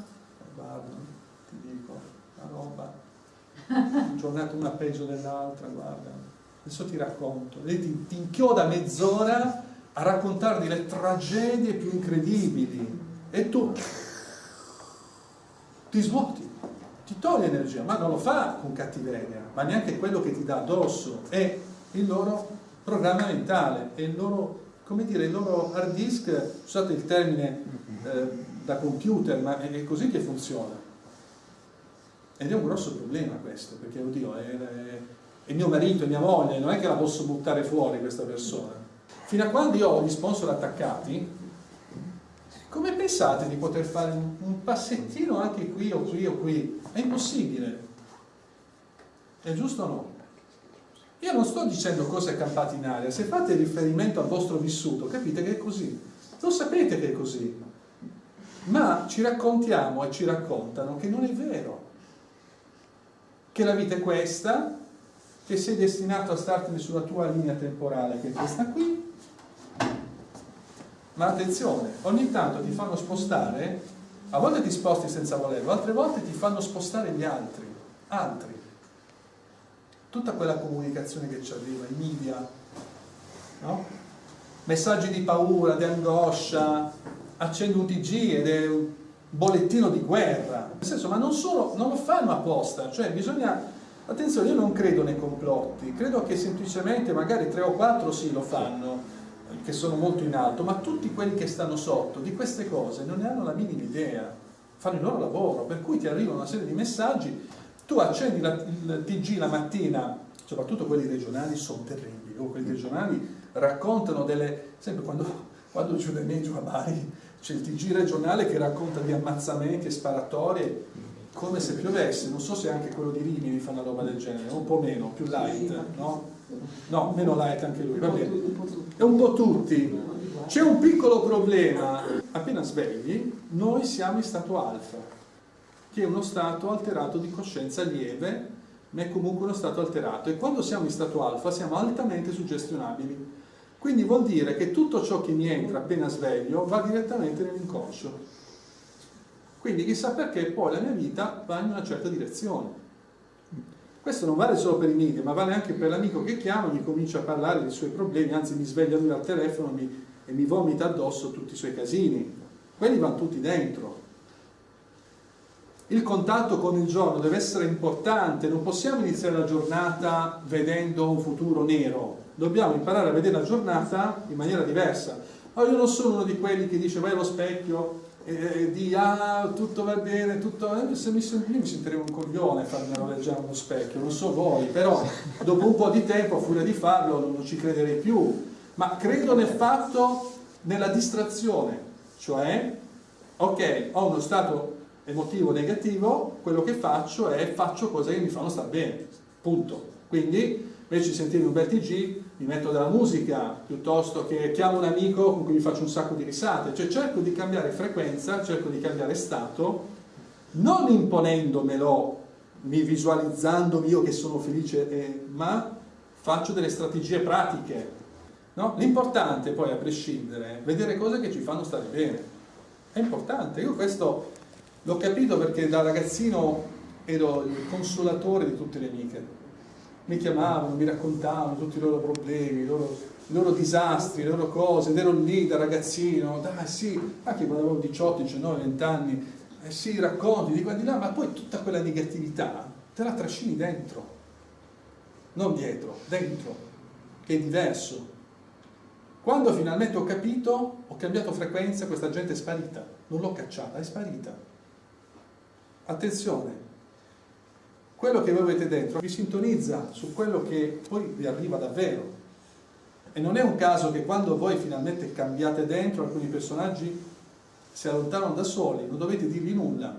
Guarda, ti dico, la roba, giornata una peggio dell'altra, guarda, adesso ti racconto, ti, ti inchioda mezz'ora a raccontarti le tragedie più incredibili. E tu ti svuoti, ti toglie energia, ma non lo fa con cattiveria, ma neanche quello che ti dà addosso, è il loro programma mentale, è il loro, come dire, il loro hard disk, scusate il termine eh, da computer, ma è così che funziona. Ed è un grosso problema questo, perché oddio, è, è, è mio marito, è mia moglie, non è che la posso buttare fuori questa persona. Fino a quando io ho gli sponsor attaccati, come pensate di poter fare un passettino anche qui o qui o qui? È impossibile. È giusto o no? Io non sto dicendo cose campate in aria, se fate riferimento al vostro vissuto capite che è così, lo sapete che è così, ma ci raccontiamo e ci raccontano che non è vero, che la vita è questa, che sei destinato a startene sulla tua linea temporale che è questa qui, ma attenzione, ogni tanto ti fanno spostare, a volte ti sposti senza volerlo, altre volte ti fanno spostare gli altri, altri. Tutta quella comunicazione che ci arriva, i media, no? messaggi di paura, di angoscia, accendo un TG ed è un bollettino di guerra. Nel senso, ma non solo, non lo fanno apposta, cioè bisogna, attenzione, io non credo nei complotti, credo che semplicemente magari tre o quattro sì lo fanno, che sono molto in alto, ma tutti quelli che stanno sotto di queste cose non ne hanno la minima idea, fanno il loro lavoro, per cui ti arrivano una serie di messaggi, tu accendi la, il TG la mattina, soprattutto quelli regionali sono terribili, o quelli regionali raccontano delle, sempre quando, quando giù da me giù a Bari c'è il TG regionale che racconta di ammazzamenti e sparatorie come se piovesse, non so se anche quello di Rimini fa una roba del genere, un po' meno, più light, no? No, meno light anche lui, va bene. È un po' tutti. C'è un piccolo problema. Appena svegli, noi siamo in stato alfa, che è uno stato alterato di coscienza lieve, ma è comunque uno stato alterato. E quando siamo in stato alfa siamo altamente suggestionabili. Quindi vuol dire che tutto ciò che mi entra appena sveglio va direttamente nell'inconscio. Quindi chissà perché poi la mia vita va in una certa direzione. Questo non vale solo per i media, ma vale anche per l'amico che chiama mi comincia a parlare dei suoi problemi, anzi mi sveglia lui al telefono e mi, e mi vomita addosso tutti i suoi casini. Quelli vanno tutti dentro. Il contatto con il giorno deve essere importante, non possiamo iniziare la giornata vedendo un futuro nero, dobbiamo imparare a vedere la giornata in maniera diversa. Allora, io non sono uno di quelli che dice vai allo specchio e di ah tutto va bene, tutto... Eh, se mi, io mi sentirei un coglione a farmi roleggiare uno specchio, non so voi, però dopo un po' di tempo, a furia di farlo, non ci crederei più. Ma credo nel fatto, nella distrazione, cioè, ok, ho uno stato emotivo negativo, quello che faccio è faccio cose che mi fanno stare bene, punto. Quindi invece di sentire un bel TG mi metto della musica piuttosto che chiamo un amico con cui mi faccio un sacco di risate, cioè cerco di cambiare frequenza, cerco di cambiare stato, non imponendomelo, mi visualizzandomi io che sono felice, eh, ma faccio delle strategie pratiche. No? L'importante poi, a prescindere, è vedere cose che ci fanno stare bene. È importante. Io questo l'ho capito perché da ragazzino ero il consolatore di tutte le amiche mi chiamavano, mi raccontavano tutti i loro problemi, i loro, i loro disastri, le loro cose, ed ero lì da ragazzino, dai sì, anche quando avevo 18, 19, 20 anni, eh sì, racconti di qua di là, ma poi tutta quella negatività te la trascini dentro, non dietro, dentro, che è diverso. Quando finalmente ho capito, ho cambiato frequenza, questa gente è sparita, non l'ho cacciata, è sparita. Attenzione, quello che voi avete dentro vi sintonizza su quello che poi vi arriva davvero. E non è un caso che quando voi finalmente cambiate dentro, alcuni personaggi si allontanano da soli, non dovete dirgli nulla.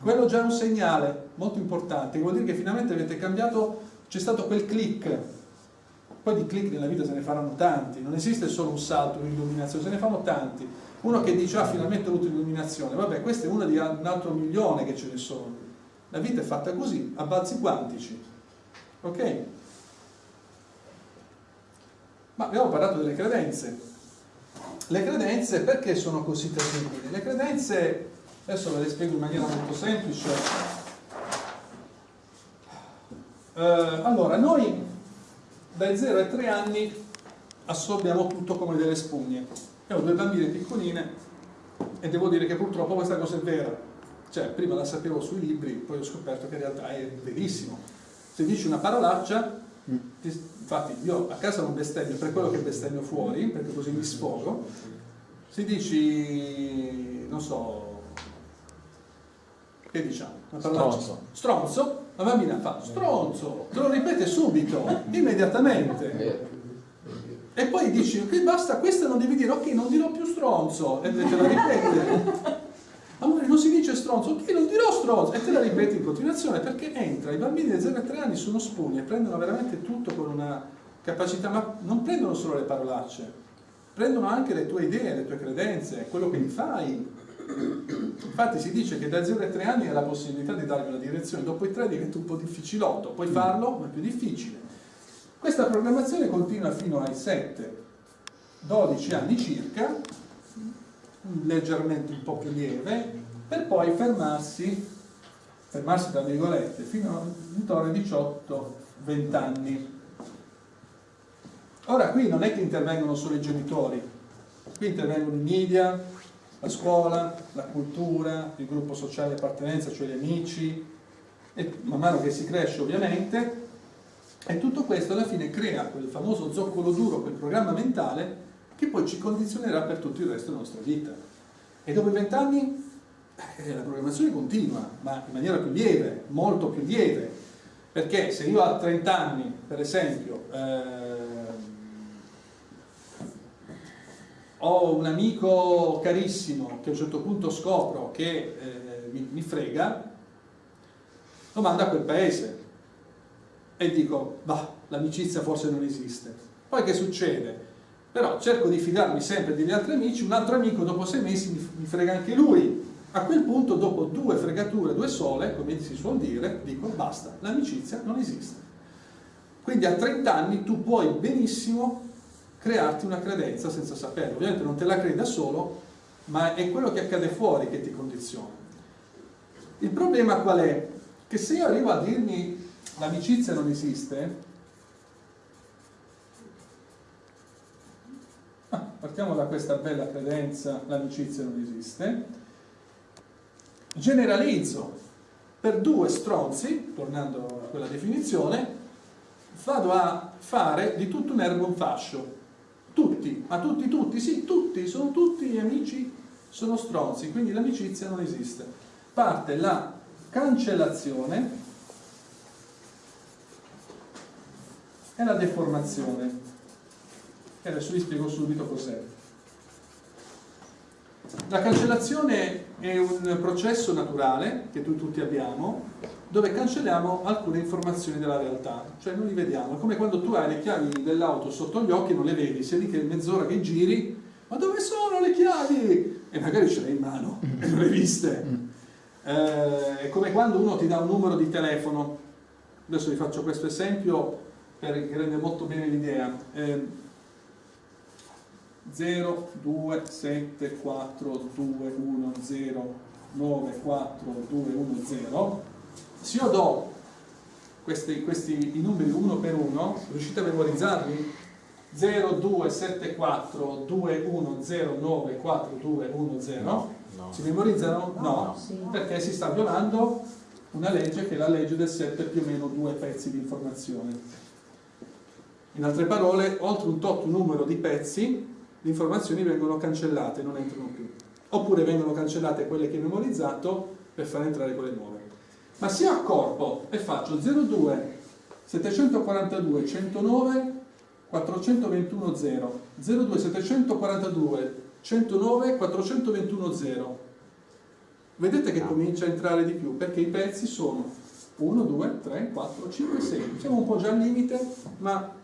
quello già è un segnale molto importante, vuol dire che finalmente avete cambiato, c'è stato quel click. Poi di click nella vita se ne faranno tanti, non esiste solo un salto, un'illuminazione, se ne fanno tanti. Uno che dice, ah, finalmente ho avuto l'illuminazione, vabbè, questa è una di un altro milione che ce ne sono. La vita è fatta così, a balzi quantici. Ok? Ma abbiamo parlato delle credenze. Le credenze perché sono così terribili? Le credenze, adesso ve le spiego in maniera molto semplice. Eh, allora, noi dai 0 ai 3 anni assorbiamo tutto come delle spugne. Io ho due bambine piccoline e devo dire che purtroppo questa cosa è vera. Cioè, prima la sapevo sui libri, poi ho scoperto che in realtà è verissimo. Se dici una parolaccia, infatti io a casa non bestemmio per quello che bestemmio fuori, perché così mi sfogo, se dici, non so, che diciamo? Una Stronzo. Stronzo, la bambina fa stronzo, te lo ripete subito, [laughs] immediatamente. E poi dici, ok basta, questa non devi dire, ok non dirò più stronzo, e te la ripete. Amore, non si dice stronzo, ok non dirò stronzo, e te la ripeti in continuazione, perché entra, i bambini di 0 a 3 anni sono spugni e prendono veramente tutto con una capacità, ma non prendono solo le parolacce, prendono anche le tue idee, le tue credenze, quello che gli fai. Infatti si dice che da 0 a 3 anni hai la possibilità di dargli una direzione, dopo i 3 diventa un po' difficilotto, puoi farlo, ma è più difficile. Questa programmazione continua fino ai 7, 12 anni circa, leggermente un po' più lieve, per poi fermarsi, fermarsi tra virgolette, fino a intorno ai 18-20 anni. Ora qui non è che intervengono solo i genitori, qui intervengono i media, la scuola, la cultura, il gruppo sociale di appartenenza, cioè gli amici, e man mano che si cresce ovviamente, e tutto questo alla fine crea quel famoso zoccolo duro, quel programma mentale che poi ci condizionerà per tutto il resto della nostra vita. E dopo i vent'anni la programmazione continua, ma in maniera più lieve, molto più lieve, perché se io a 30 anni, per esempio, eh, ho un amico carissimo che a un certo punto scopro che eh, mi, mi frega, lo mando a quel paese e dico, bah, l'amicizia forse non esiste. Poi che succede? Però cerco di fidarmi sempre degli altri amici, un altro amico dopo sei mesi mi frega anche lui. A quel punto, dopo due fregature, due sole, come si suol dire, dico basta, l'amicizia non esiste. Quindi a 30 anni tu puoi benissimo crearti una credenza senza saperlo. Ovviamente non te la crei da solo, ma è quello che accade fuori che ti condiziona. Il problema qual è? Che se io arrivo a dirmi l'amicizia non esiste, ah, partiamo da questa bella credenza, l'amicizia non esiste, generalizzo per due stronzi, tornando a quella definizione, vado a fare di tutto un erbo un fascio. Tutti, ma tutti, tutti, sì, tutti, sono tutti amici, sono stronzi, quindi l'amicizia non esiste. Parte la cancellazione e la deformazione. E adesso vi spiego subito cos'è. La cancellazione è un processo naturale che tu tutti abbiamo dove cancelliamo alcune informazioni della realtà, cioè non li vediamo. È come quando tu hai le chiavi dell'auto sotto gli occhi e non le vedi, sei lì che mezz'ora che giri, ma dove sono le chiavi? E magari ce le hai in mano e [laughs] non le hai viste. Eh, è come quando uno ti dà un numero di telefono, adesso vi faccio questo esempio per, che rende molto bene l'idea. Eh, 0, 2, 7, 4, 2, 1, 0, 9, 4, 2, 1, 0 se io do questi, questi, i numeri uno per uno riuscite a memorizzarli? 0, 2, 7, 4, 2, 1, 0, 9, 4, 2, 1, 0 No, no. si memorizzano? No, No, sì. perché si sta violando una legge che è la legge del 7 più o meno due pezzi di informazione in altre parole, oltre un tot numero di pezzi, le informazioni vengono cancellate, non entrano più. Oppure vengono cancellate quelle che hai memorizzato per far entrare quelle nuove. Ma se accorpo e faccio 02 742 109 421 0 02 742 109 421 0 vedete che comincia a entrare di più, perché i pezzi sono 1, 2, 3, 4, 5, 6. Siamo un po' già al limite, ma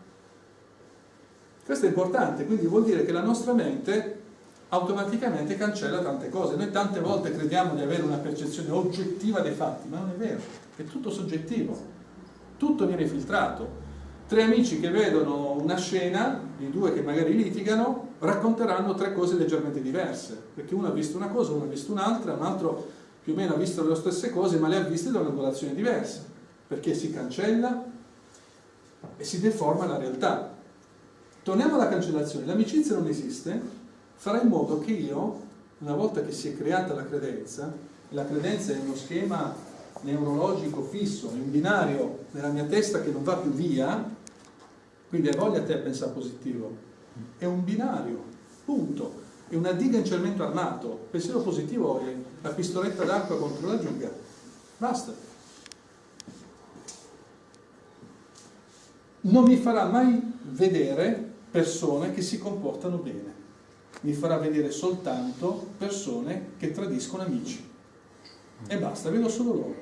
questo è importante, quindi vuol dire che la nostra mente automaticamente cancella tante cose. Noi tante volte crediamo di avere una percezione oggettiva dei fatti, ma non è vero, è tutto soggettivo, tutto viene filtrato. Tre amici che vedono una scena, i due che magari litigano, racconteranno tre cose leggermente diverse, perché uno ha visto una cosa, uno ha visto un'altra, un altro più o meno ha visto le stesse cose, ma le ha viste da un'angolazione diversa, perché si cancella e si deforma la realtà. Torniamo alla cancellazione, l'amicizia non esiste, farà in modo che io, una volta che si è creata la credenza, la credenza è uno schema neurologico fisso, è un binario nella mia testa che non va più via, quindi hai voglia a te a pensare positivo, è un binario, punto, è una diga in cemento armato, pensiero positivo è la pistoletta d'acqua contro la diga, basta. Non mi farà mai vedere persone che si comportano bene, mi farà vedere soltanto persone che tradiscono amici. E basta, vedo solo loro.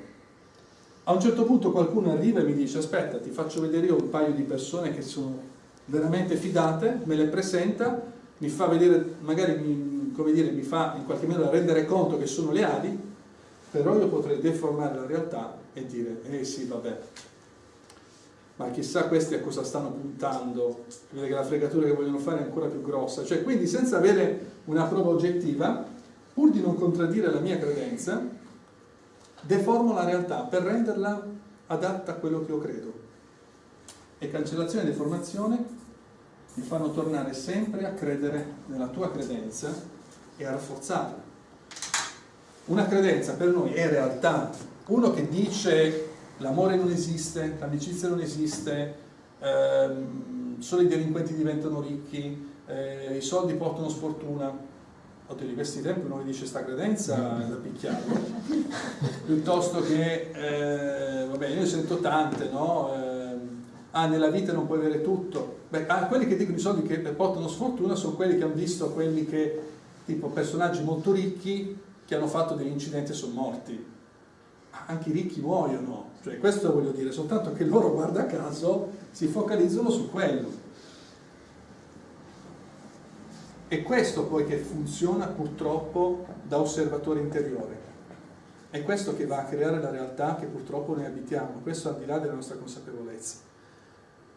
A un certo punto qualcuno arriva e mi dice aspetta ti faccio vedere io un paio di persone che sono veramente fidate, me le presenta, mi fa vedere, magari mi, come dire, mi fa in qualche modo rendere conto che sono leali, però io potrei deformare la realtà e dire eh sì vabbè, ma chissà questi a cosa stanno puntando, vede che la fregatura che vogliono fare è ancora più grossa, cioè quindi senza avere una prova oggettiva, pur di non contraddire la mia credenza, deformo la realtà per renderla adatta a quello che io credo. E cancellazione e deformazione mi fanno tornare sempre a credere nella tua credenza e a rafforzarla. Una credenza per noi è realtà. Uno che dice l'amore non esiste, l'amicizia non esiste, ehm, solo i delinquenti diventano ricchi, eh, i soldi portano sfortuna, oddio di questi tempi uno mi dice sta credenza è da picchiarlo [laughs] piuttosto che eh, vabbè io sento tante no? Eh, ah nella vita non puoi avere tutto. Beh ah, quelli che dicono i soldi che portano sfortuna sono quelli che hanno visto quelli che tipo personaggi molto ricchi che hanno fatto degli incidenti e sono morti anche i ricchi muoiono cioè questo voglio dire soltanto che loro guarda caso si focalizzano su quello È questo poi che funziona purtroppo da osservatore interiore. È questo che va a creare la realtà che purtroppo noi abitiamo, questo al di là della nostra consapevolezza.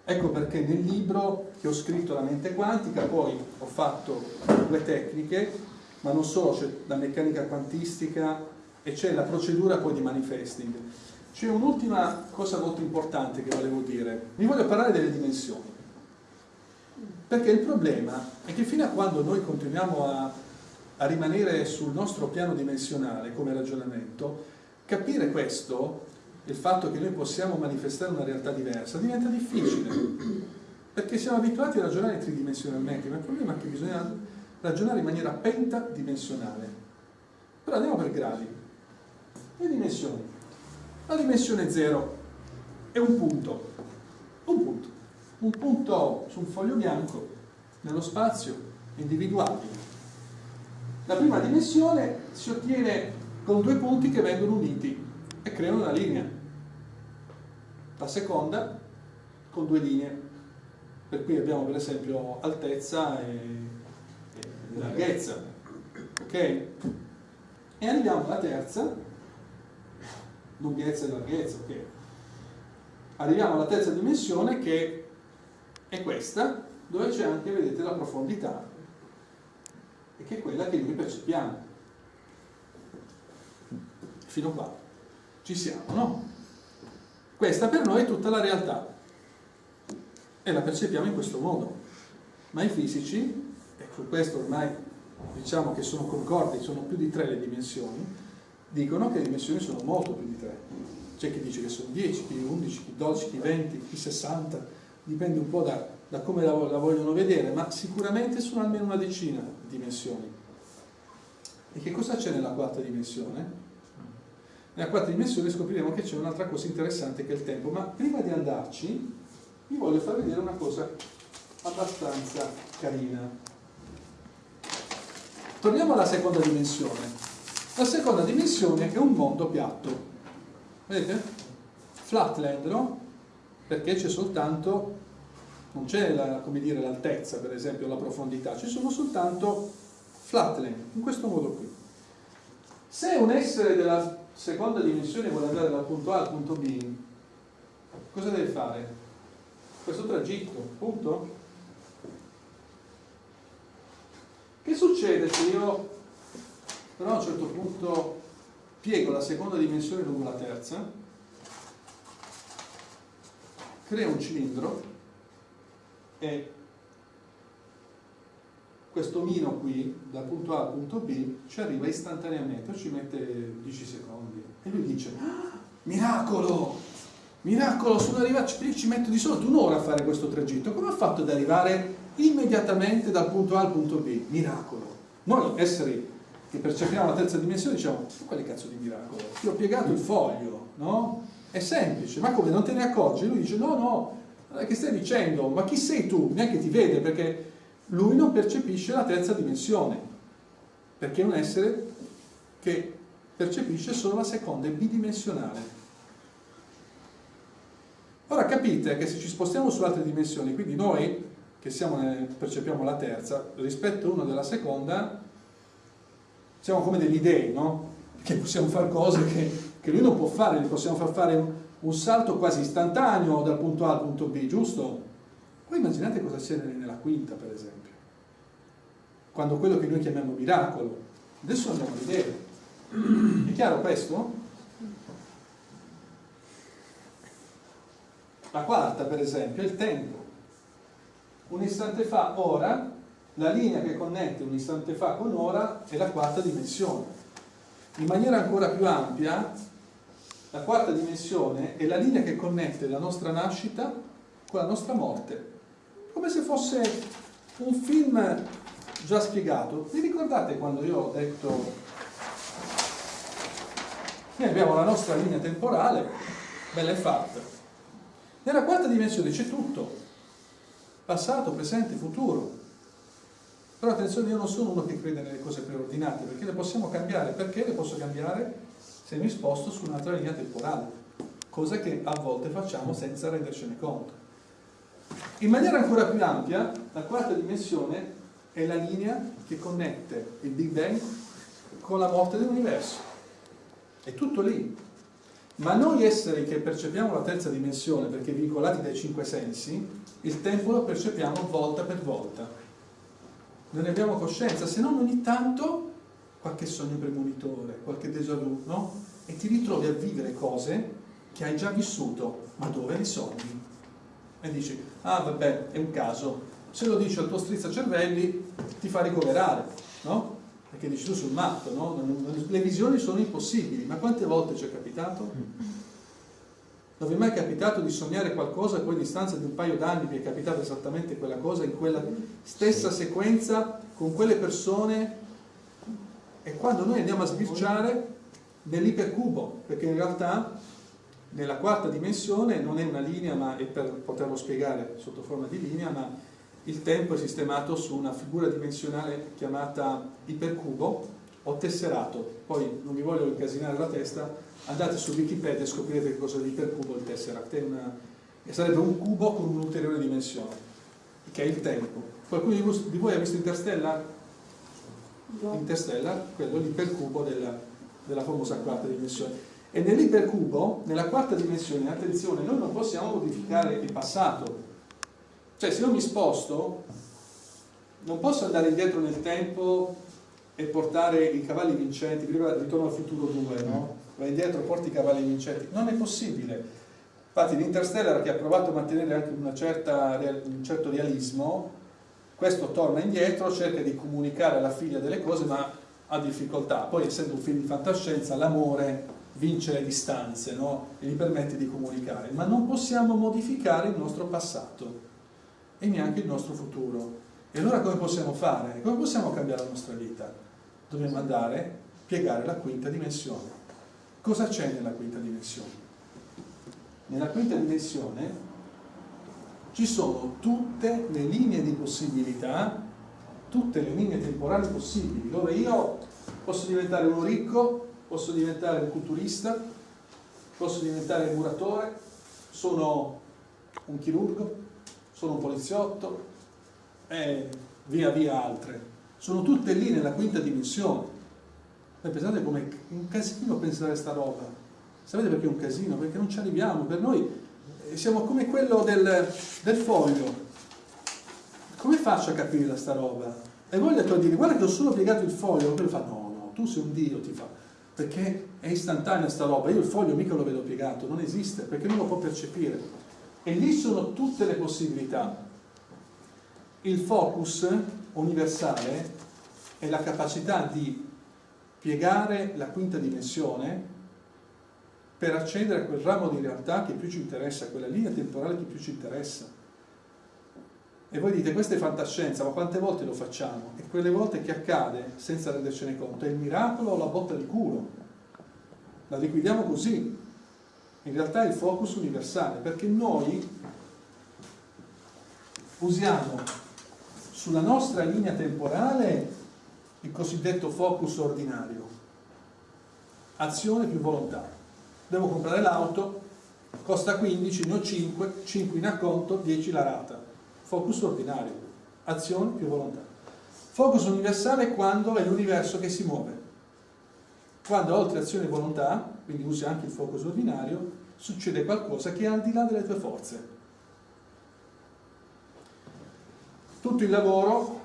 Ecco perché nel libro che ho scritto La mente quantica, poi ho fatto due tecniche, ma non solo, c'è la meccanica quantistica e c'è la procedura poi di manifesting. C'è un'ultima cosa molto importante che volevo dire. Vi voglio parlare delle dimensioni. Perché il problema è che fino a quando noi continuiamo a, a rimanere sul nostro piano dimensionale come ragionamento, capire questo, il fatto che noi possiamo manifestare una realtà diversa, diventa difficile. Perché siamo abituati a ragionare tridimensionalmente, ma il problema è che bisogna ragionare in maniera pentadimensionale. Però andiamo per gradi. Le dimensioni. La dimensione 0 è un punto. Un punto un punto su un foglio bianco nello spazio individuabile. La prima dimensione si ottiene con due punti che vengono uniti e creano una linea. La seconda con due linee. Per cui abbiamo per esempio altezza e, e larghezza. Ok? E arriviamo alla terza, lunghezza e larghezza. Ok? Arriviamo alla terza dimensione che è questa dove c'è anche, vedete, la profondità e che è quella che noi percepiamo. Fino qua. Ci siamo, no? Questa per noi è tutta la realtà e la percepiamo in questo modo. Ma i fisici, e su questo ormai diciamo che sono concordi, sono più di tre le dimensioni, dicono che le dimensioni sono molto più di tre. C'è chi dice che sono 10, chi 11, chi 12, chi 20, chi 60, dipende un po' da, da come la, la, vogliono vedere, ma sicuramente sono almeno una decina di dimensioni. E che cosa c'è nella quarta dimensione? Nella quarta dimensione scopriremo che c'è un'altra cosa interessante che è il tempo, ma prima di andarci vi voglio far vedere una cosa abbastanza carina. Torniamo alla seconda dimensione. La seconda dimensione è un mondo piatto. Vedete? Flatland, no? Perché c'è soltanto, non c'è l'altezza, per esempio, la profondità, ci sono soltanto flatland, in questo modo qui. Se un essere della seconda dimensione vuole andare dal punto A al punto B, cosa deve fare? Questo tragitto, punto? Che succede se io però a un certo punto piego la seconda dimensione lungo la terza, creo un cilindro e questo mino qui, dal punto A al punto B, ci arriva istantaneamente, ci mette 10 secondi. E lui dice, ah, miracolo, miracolo, sono arrivato, ci metto di solito un'ora a fare questo tragitto, come ha fatto ad arrivare immediatamente dal punto A al punto B? Miracolo. Noi esseri che percepiamo la terza dimensione diciamo, quale cazzo di miracolo? Ti ho piegato il foglio, no? È semplice, ma come non te ne accorgi? Lui dice, no, no, che stai dicendo? Ma chi sei tu? Neanche ti vede perché lui non percepisce la terza dimensione, perché è un essere che percepisce solo la seconda, è bidimensionale. Ora capite che se ci spostiamo su altre dimensioni, quindi noi che siamo, percepiamo la terza, rispetto a una della seconda, siamo come degli dei, no? Che possiamo fare cose che, che lui non può fare, gli possiamo far fare un, un, salto quasi istantaneo dal punto A al punto B, giusto? Poi immaginate cosa c'è nella quinta, per esempio. Quando quello che noi chiamiamo miracolo, adesso andiamo a vedere. È chiaro questo? La quarta, per esempio, è il tempo. Un istante fa, ora, la linea che connette un istante fa con ora è la quarta dimensione. In maniera ancora più ampia, la quarta dimensione è la linea che connette la nostra nascita con la nostra morte. Come se fosse un film già spiegato. Vi ricordate quando io ho detto noi abbiamo la nostra linea temporale, bella e fatta. Nella quarta dimensione c'è tutto, passato, presente, futuro. Però attenzione, io non sono uno che crede nelle cose preordinate, perché le possiamo cambiare. Perché le posso cambiare? Se mi sposto su un'altra linea temporale, cosa che a volte facciamo senza rendercene conto. In maniera ancora più ampia, la quarta dimensione è la linea che connette il Big Bang con la morte dell'universo. È tutto lì. Ma noi esseri che percepiamo la terza dimensione, perché vincolati dai cinque sensi, il tempo lo percepiamo volta per volta non ne abbiamo coscienza, se non ogni tanto qualche sogno premonitore, qualche déjà vu, no? E ti ritrovi a vivere cose che hai già vissuto, ma dove le sogni? E dici, ah vabbè, è un caso, se lo dici al tuo strizzacervelli ti fa ricoverare, no? Perché dici tu sul matto, no? Le visioni sono impossibili, ma quante volte ci è capitato? Non vi è mai capitato di sognare qualcosa e poi a distanza di un paio d'anni? Vi è capitata esattamente quella cosa in quella stessa sequenza con quelle persone? E quando noi andiamo a sbirciare nell'ipercubo perché in realtà nella quarta dimensione non è una linea ma è per poterlo spiegare sotto forma di linea ma il tempo è sistemato su una figura dimensionale chiamata ipercubo o tesserato. Poi non vi voglio incasinare la testa andate su Wikipedia e scoprirete che cosa è l'ipercubo il Tesseract, è una, sarebbe un cubo con un'ulteriore dimensione, che è il tempo. Qualcuno di voi ha visto Interstellar? No. Interstellar, quello è l'ipercubo della, della famosa quarta dimensione. E nell'ipercubo, nella quarta dimensione, attenzione, noi non possiamo modificare il passato. Cioè, se io mi sposto, non posso andare indietro nel tempo e portare i cavalli vincenti, prima ritorno al futuro 2, no? Vai indietro, porti i cavalli vincenti. Non è possibile. Infatti l'Interstellar che ha provato a mantenere anche certa, un certo realismo, questo torna indietro, cerca di comunicare alla figlia delle cose, ma ha difficoltà. Poi essendo un film di fantascienza, l'amore vince le distanze no? e gli permette di comunicare. Ma non possiamo modificare il nostro passato e neanche il nostro futuro. E allora come possiamo fare? Come possiamo cambiare la nostra vita? Dobbiamo andare a piegare la quinta dimensione. Cosa c'è nella quinta dimensione? Nella quinta dimensione ci sono tutte le linee di possibilità, tutte le linee temporali possibili, dove io Posso diventare uno ricco, posso diventare un culturista, posso diventare un muratore, sono un chirurgo, sono un poliziotto e via via altre. Sono tutte lì nella quinta dimensione. E pensate come un casino pensare a sta roba. Sapete perché è un casino? Perché non ci arriviamo. Per noi eh, siamo come quello del, del foglio. Come faccio a capire da sta roba? E voi detto a dire, guarda che ho solo piegato il foglio, quello fa, no, no, tu sei un dio, ti fa. Perché è istantanea sta roba, io il foglio mica lo vedo piegato, non esiste, perché non lo può percepire. E lì sono tutte le possibilità. Il focus universale è la capacità di piegare la quinta dimensione per accedere a quel ramo di realtà che più ci interessa, quella linea temporale che più ci interessa. E voi dite, questa è fantascienza, ma quante volte lo facciamo? E quelle volte che accade, senza rendercene conto, è il miracolo o la botta di culo? La liquidiamo così. In realtà è il focus universale, perché noi usiamo sulla nostra linea temporale il cosiddetto focus ordinario. Azione più volontà. Devo comprare l'auto, costa 15, ne ho 5, 5 in acconto, 10 la rata focus ordinario, azione più volontà. Focus universale è quando è l'universo che si muove. Quando oltre azione e volontà, quindi usi anche il focus ordinario, succede qualcosa che è al di là delle tue forze. Tutto il lavoro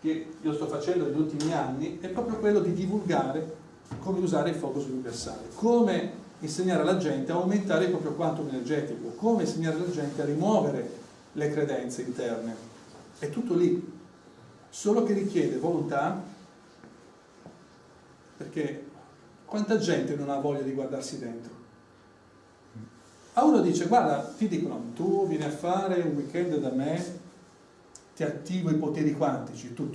che io sto facendo negli ultimi anni è proprio quello di divulgare come usare il focus universale, come insegnare alla gente a aumentare il proprio quantum energetico, come insegnare alla gente a rimuovere le credenze interne. È tutto lì, solo che richiede volontà, perché quanta gente non ha voglia di guardarsi dentro? A uno dice, guarda, ti dicono, tu vieni a fare un weekend da me, ti attivo i poteri quantici, tu,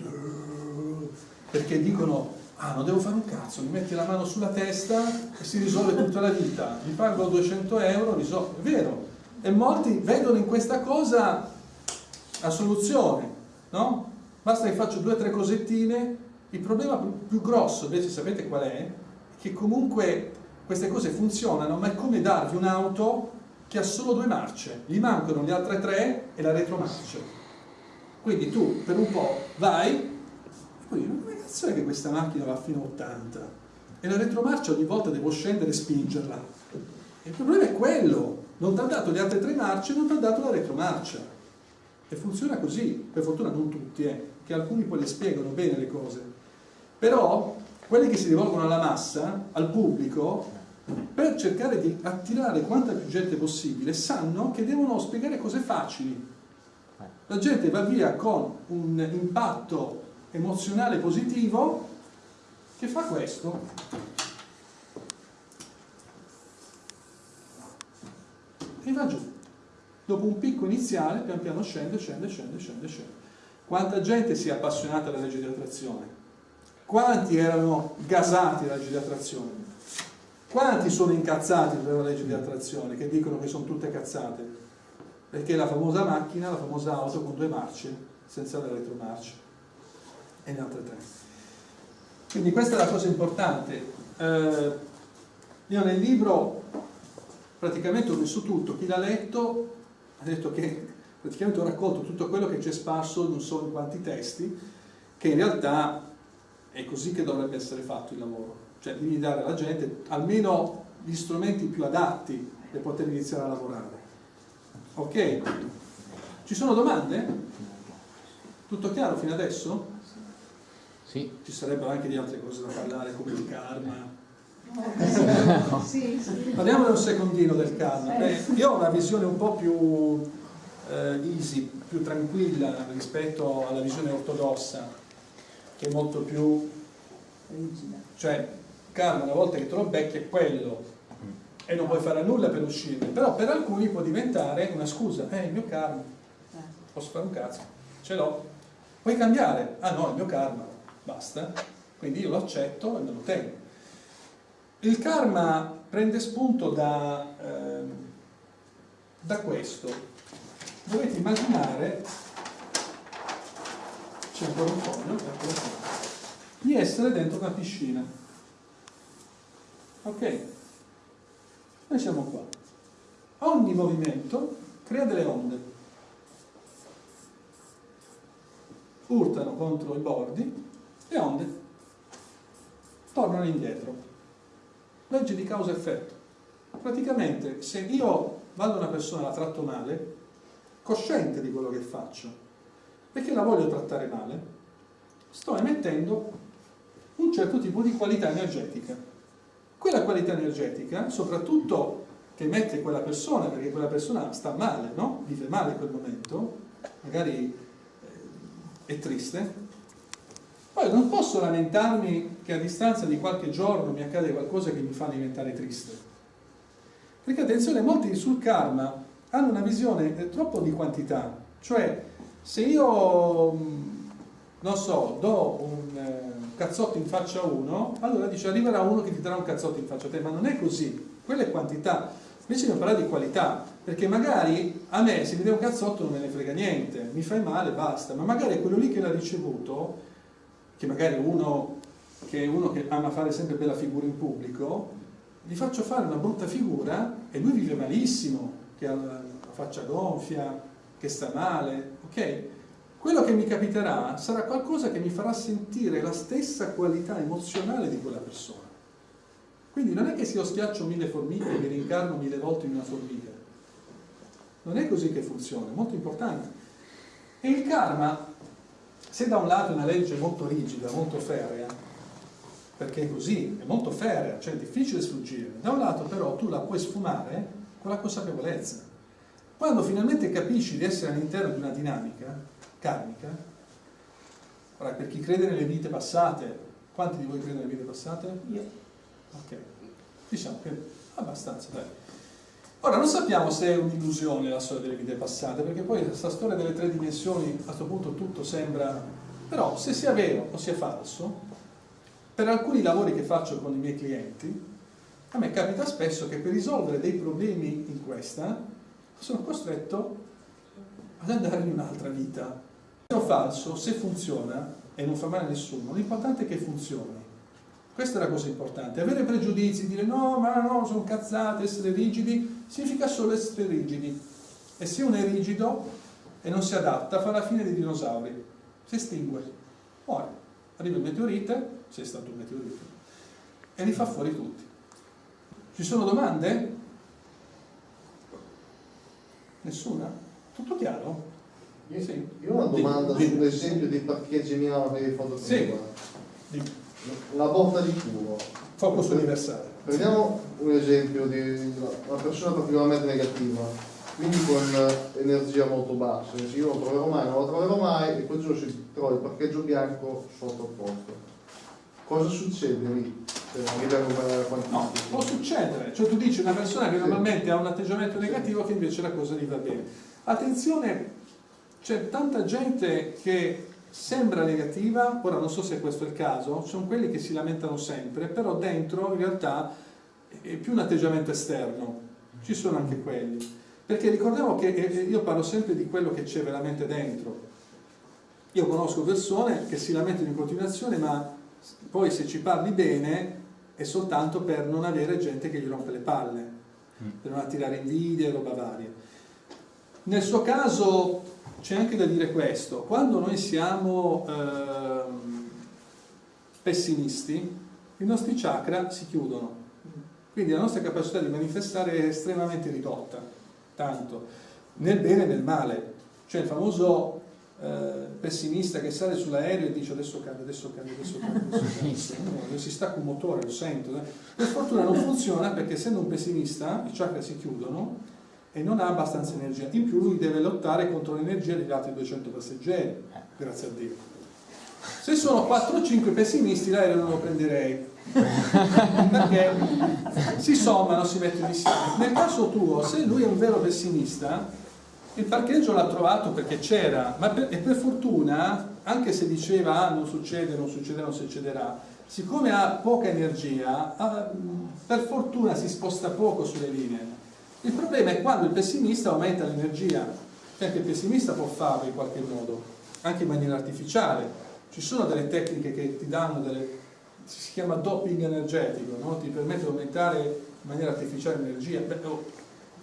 perché dicono, ah, non devo fare un cazzo, mi metti la mano sulla testa e si risolve tutta la vita, mi pago 200 euro, risolve, è vero, e molti vedono in questa cosa la soluzione, no? Basta che faccio due o tre cosettine, il problema più grosso invece sapete qual è? Che comunque queste cose funzionano, ma è come darvi un'auto che ha solo due marce, gli mancano le altre tre e la retromarcia. Quindi tu per un po' vai e poi dici, ma come cazzo è che questa macchina va fino a 80? E la retromarcia ogni volta devo scendere e spingerla. Il problema è quello, non ti ha dato le altre tre marce, non ti ha dato la retromarcia. E funziona così, per fortuna non tutti, eh, che alcuni poi le spiegano bene le cose. Però quelli che si rivolgono alla massa, al pubblico, per cercare di attirare quanta più gente possibile, sanno che devono spiegare cose facili. La gente va via con un impatto emozionale positivo che fa questo. e va giù. Dopo un picco iniziale, pian piano scende, scende, scende, scende, scende. Quanta gente si è appassionata alla legge di attrazione? Quanti erano gasati dalla legge di attrazione? Quanti sono incazzati per la legge di attrazione, che dicono che sono tutte cazzate? Perché la famosa macchina, la famosa auto con due marce, senza le retromarce, e le altre tre. Quindi questa è la cosa importante. Eh, io nel libro praticamente ho messo tutto, chi l'ha letto ha detto che praticamente ho raccolto tutto quello che c'è sparso non so in quanti testi, che in realtà è così che dovrebbe essere fatto il lavoro, cioè devi dare alla gente almeno gli strumenti più adatti per poter iniziare a lavorare. Ok? Ci sono domande? Tutto chiaro fino adesso? Sì. Ci sarebbero anche di altre cose da parlare come il karma, sì, sì. Parliamone un secondino del karma. Beh, io ho una visione un po' più eh, easy, più tranquilla rispetto alla visione ortodossa, che è molto più. Cioè, karma una volta che te lo becchi è quello e non puoi fare nulla per uscirne, però per alcuni può diventare una scusa, eh, il mio karma, posso fare un cazzo, ce l'ho. Puoi cambiare? Ah no, il mio karma, basta. Quindi io lo accetto e me lo tengo. Il karma prende spunto da, eh, da questo. Dovete immaginare, c'è ancora un foglio, di essere dentro una piscina. Ok? Noi siamo qua. Ogni movimento crea delle onde. Urtano contro i bordi le onde tornano indietro. Legge di causa-effetto. Praticamente, se io vado a una persona e la tratto male, cosciente di quello che faccio, perché la voglio trattare male, sto emettendo un certo tipo di qualità energetica. Quella qualità energetica, soprattutto che emette quella persona, perché quella persona sta male, no? vive male in quel momento, magari eh, è triste, poi non posso lamentarmi che a distanza di qualche giorno mi accade qualcosa che mi fa diventare triste. Perché attenzione, molti sul karma hanno una visione eh, troppo di quantità, cioè se io, mm, non so, do un eh, cazzotto in faccia a uno, allora dice arriverà uno che ti darà un cazzotto in faccia a te, ma non è così, quella è quantità. Invece dobbiamo parlare di qualità, perché magari a me se mi dai un cazzotto non me ne frega niente, mi fai male, basta, ma magari quello lì che l'ha ricevuto che magari uno che è uno che ama fare sempre bella figura in pubblico, gli faccio fare una brutta figura e lui vive malissimo, che ha la faccia gonfia, che sta male, ok? Quello che mi capiterà sarà qualcosa che mi farà sentire la stessa qualità emozionale di quella persona. Quindi non è che se io schiaccio mille formiche e mi rincarno mille volte in una formica. Non è così che funziona, è molto importante. E il karma se da un lato è una legge molto rigida, molto ferrea, perché è così, è molto ferrea, cioè è difficile sfuggire, da un lato però tu la puoi sfumare con la consapevolezza. Quando finalmente capisci di essere all'interno di una dinamica karmica, ora per chi crede nelle vite passate, quanti di voi credono nelle vite passate? Io. Ok, diciamo che abbastanza, dai. Ora, non sappiamo se è un'illusione la storia delle vite passate, perché poi questa storia delle tre dimensioni, a questo punto tutto sembra... Però, se sia vero o sia falso, per alcuni lavori che faccio con i miei clienti, a me capita spesso che per risolvere dei problemi in questa, sono costretto ad andare in un'altra vita. È falso, se funziona, e non fa male a nessuno, l'importante è che funzioni. Questa è la cosa importante. Avere pregiudizi, dire no, ma no, sono cazzate, essere rigidi, significa solo essere rigidi. E se uno è rigido e non si adatta, fa la fine dei dinosauri. Si estingue, muore. Arriva il meteorite, se è stato un meteorite, e li fa fuori tutti. Ci sono domande? Nessuna? Tutto chiaro? Io, sì. io ho una domanda sull'esempio dei parcheggi Milano per i fotografi. Sì la botta di culo. Focus universale. Prendiamo un esempio di una persona particolarmente negativa, quindi con energia molto bassa, io non lo troverò mai, non lo troverò mai e quel giorno si trova il parcheggio bianco sotto il posto. Cosa succede lì? No, può succedere, cioè tu dici una persona che normalmente ha un atteggiamento negativo che invece la cosa gli va bene. Attenzione, c'è tanta gente che sembra negativa, ora non so se questo è il caso, sono quelli che si lamentano sempre, però dentro in realtà è più un atteggiamento esterno, ci sono anche quelli. Perché ricordiamo che io parlo sempre di quello che c'è veramente dentro. Io conosco persone che si lamentano in continuazione, ma poi se ci parli bene è soltanto per non avere gente che gli rompe le palle, mm. per non attirare invidia e roba varia. Nel suo caso c'è anche da dire questo, quando noi siamo eh, pessimisti, i nostri chakra si chiudono, quindi la nostra capacità di manifestare è estremamente ridotta, tanto, nel bene e nel male. C'è il famoso eh, pessimista che sale sull'aereo e dice adesso cade, adesso cade, adesso cade, adesso cade, [laughs] no, si stacca un motore, lo sento. Per fortuna non funziona perché essendo un pessimista i chakra si chiudono e non ha abbastanza energia. In più lui deve lottare contro l'energia degli altri 200 passeggeri, grazie a Dio. Se sono 4 o 5 pessimisti l'aereo non lo prenderei, perché si sommano, si mettono insieme. Nel caso tuo, se lui è un vero pessimista, il parcheggio l'ha trovato perché c'era, ma per, e per fortuna, anche se diceva ah, non succede, non succederà, non succederà, siccome ha poca energia, ha, per fortuna si sposta poco sulle linee il problema è quando il pessimista aumenta l'energia, cioè anche il pessimista può farlo in qualche modo, anche in maniera artificiale. Ci sono delle tecniche che ti danno delle, si chiama doping energetico, no? ti permette di aumentare in maniera artificiale l'energia. Oh,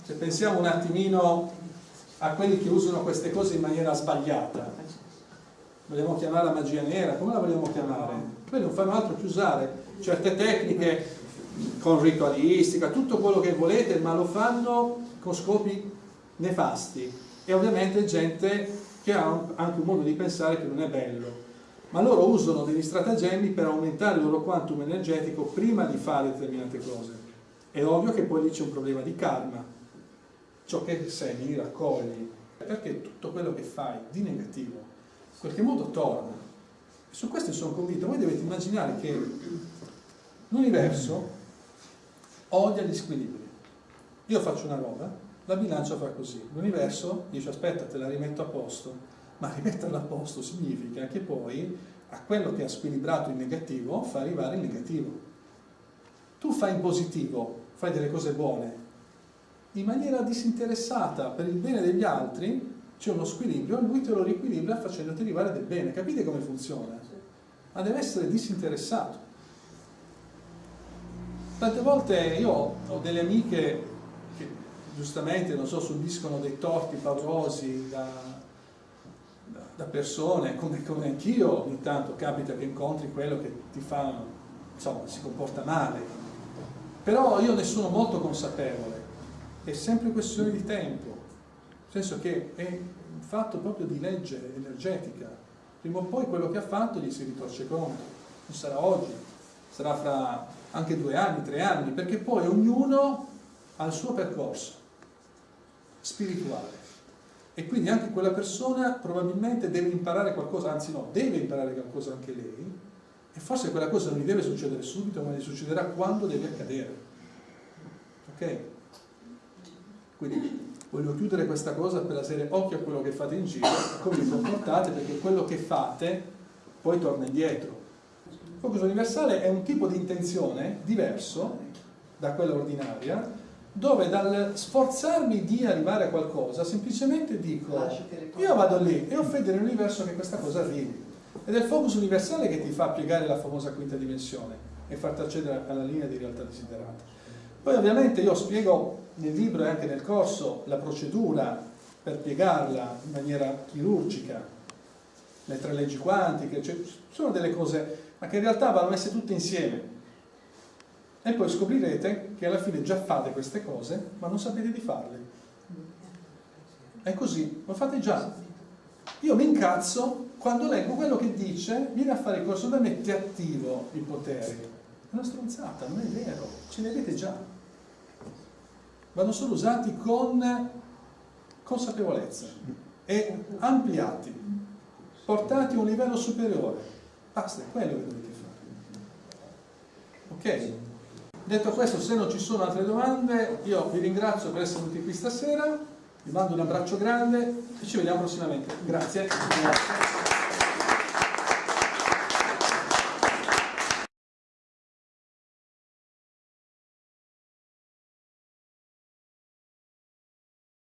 se pensiamo un attimino a quelli che usano queste cose in maniera sbagliata, vogliamo chiamarla magia nera, come la vogliamo chiamare? Quelli non fanno altro che usare certe tecniche con ritualistica, tutto quello che volete, ma lo fanno con scopi nefasti. E ovviamente gente che ha anche un modo di pensare che non è bello. Ma loro usano degli stratagemmi per aumentare il loro quantum energetico prima di fare determinate cose. È ovvio che poi lì c'è un problema di karma. Ciò che semini raccogli. Perché tutto quello che fai di negativo in qualche modo torna. Su questo sono convinto. Voi dovete immaginare che l'universo odia gli squilibri io faccio una roba la bilancia fa così l'universo dice aspetta te la rimetto a posto ma [laughs] rimetterla a posto significa che poi a quello che ha squilibrato in negativo fa arrivare il negativo. Tu fai in positivo, fai delle cose buone, in maniera disinteressata per il bene degli altri, c'è uno squilibrio, lui te lo riequilibra facendoti arrivare del bene. Capite come funziona? Ma deve essere disinteressato. Tante volte io ho delle amiche che giustamente, non so, subiscono dei torti paurosi da da persone, come, come anch'io ogni tanto capita che incontri quello che ti fa, insomma, si comporta male. Però io ne sono molto consapevole, è sempre questione di tempo, nel senso che è un fatto proprio di legge energetica. Prima o poi quello che ha fatto gli si ritorce contro, non sarà oggi, sarà fra anche due anni, tre anni, perché poi ognuno ha il suo percorso spirituale e quindi anche quella persona probabilmente deve imparare qualcosa, anzi no, deve imparare qualcosa anche lei e forse quella cosa non gli deve succedere subito, ma gli succederà quando deve accadere. Ok? Quindi voglio chiudere questa cosa per essere occhio a quello che fate in giro, come vi comportate, perché quello che fate poi torna indietro. Il focus universale è un tipo di intenzione diverso da quella ordinaria, dove dal sforzarmi di arrivare a qualcosa semplicemente dico io vado lì e ho fede nell'universo che questa cosa arrivi. Ed è il focus universale che ti fa piegare la famosa quinta dimensione e farti accedere alla linea di realtà desiderata. Poi ovviamente io spiego nel libro e anche nel corso la procedura per piegarla in maniera chirurgica le tre leggi quantiche cioè, sono delle cose ma che in realtà vanno messe tutte insieme. E poi scoprirete che alla fine già fate queste cose ma non sapete di farle. È così, lo fate già. Io mi incazzo quando leggo quello che dice vieni a fare il corso da me ti attivo i poteri è una stronzata, non è vero ce ne avete già. Vanno solo usati con consapevolezza e ampliati portati a un livello superiore basta, è quello che dovete fare ok? Detto questo, se non ci sono altre domande, io vi ringrazio per essere venuti qui stasera, vi mando un abbraccio grande e ci vediamo prossimamente. Grazie.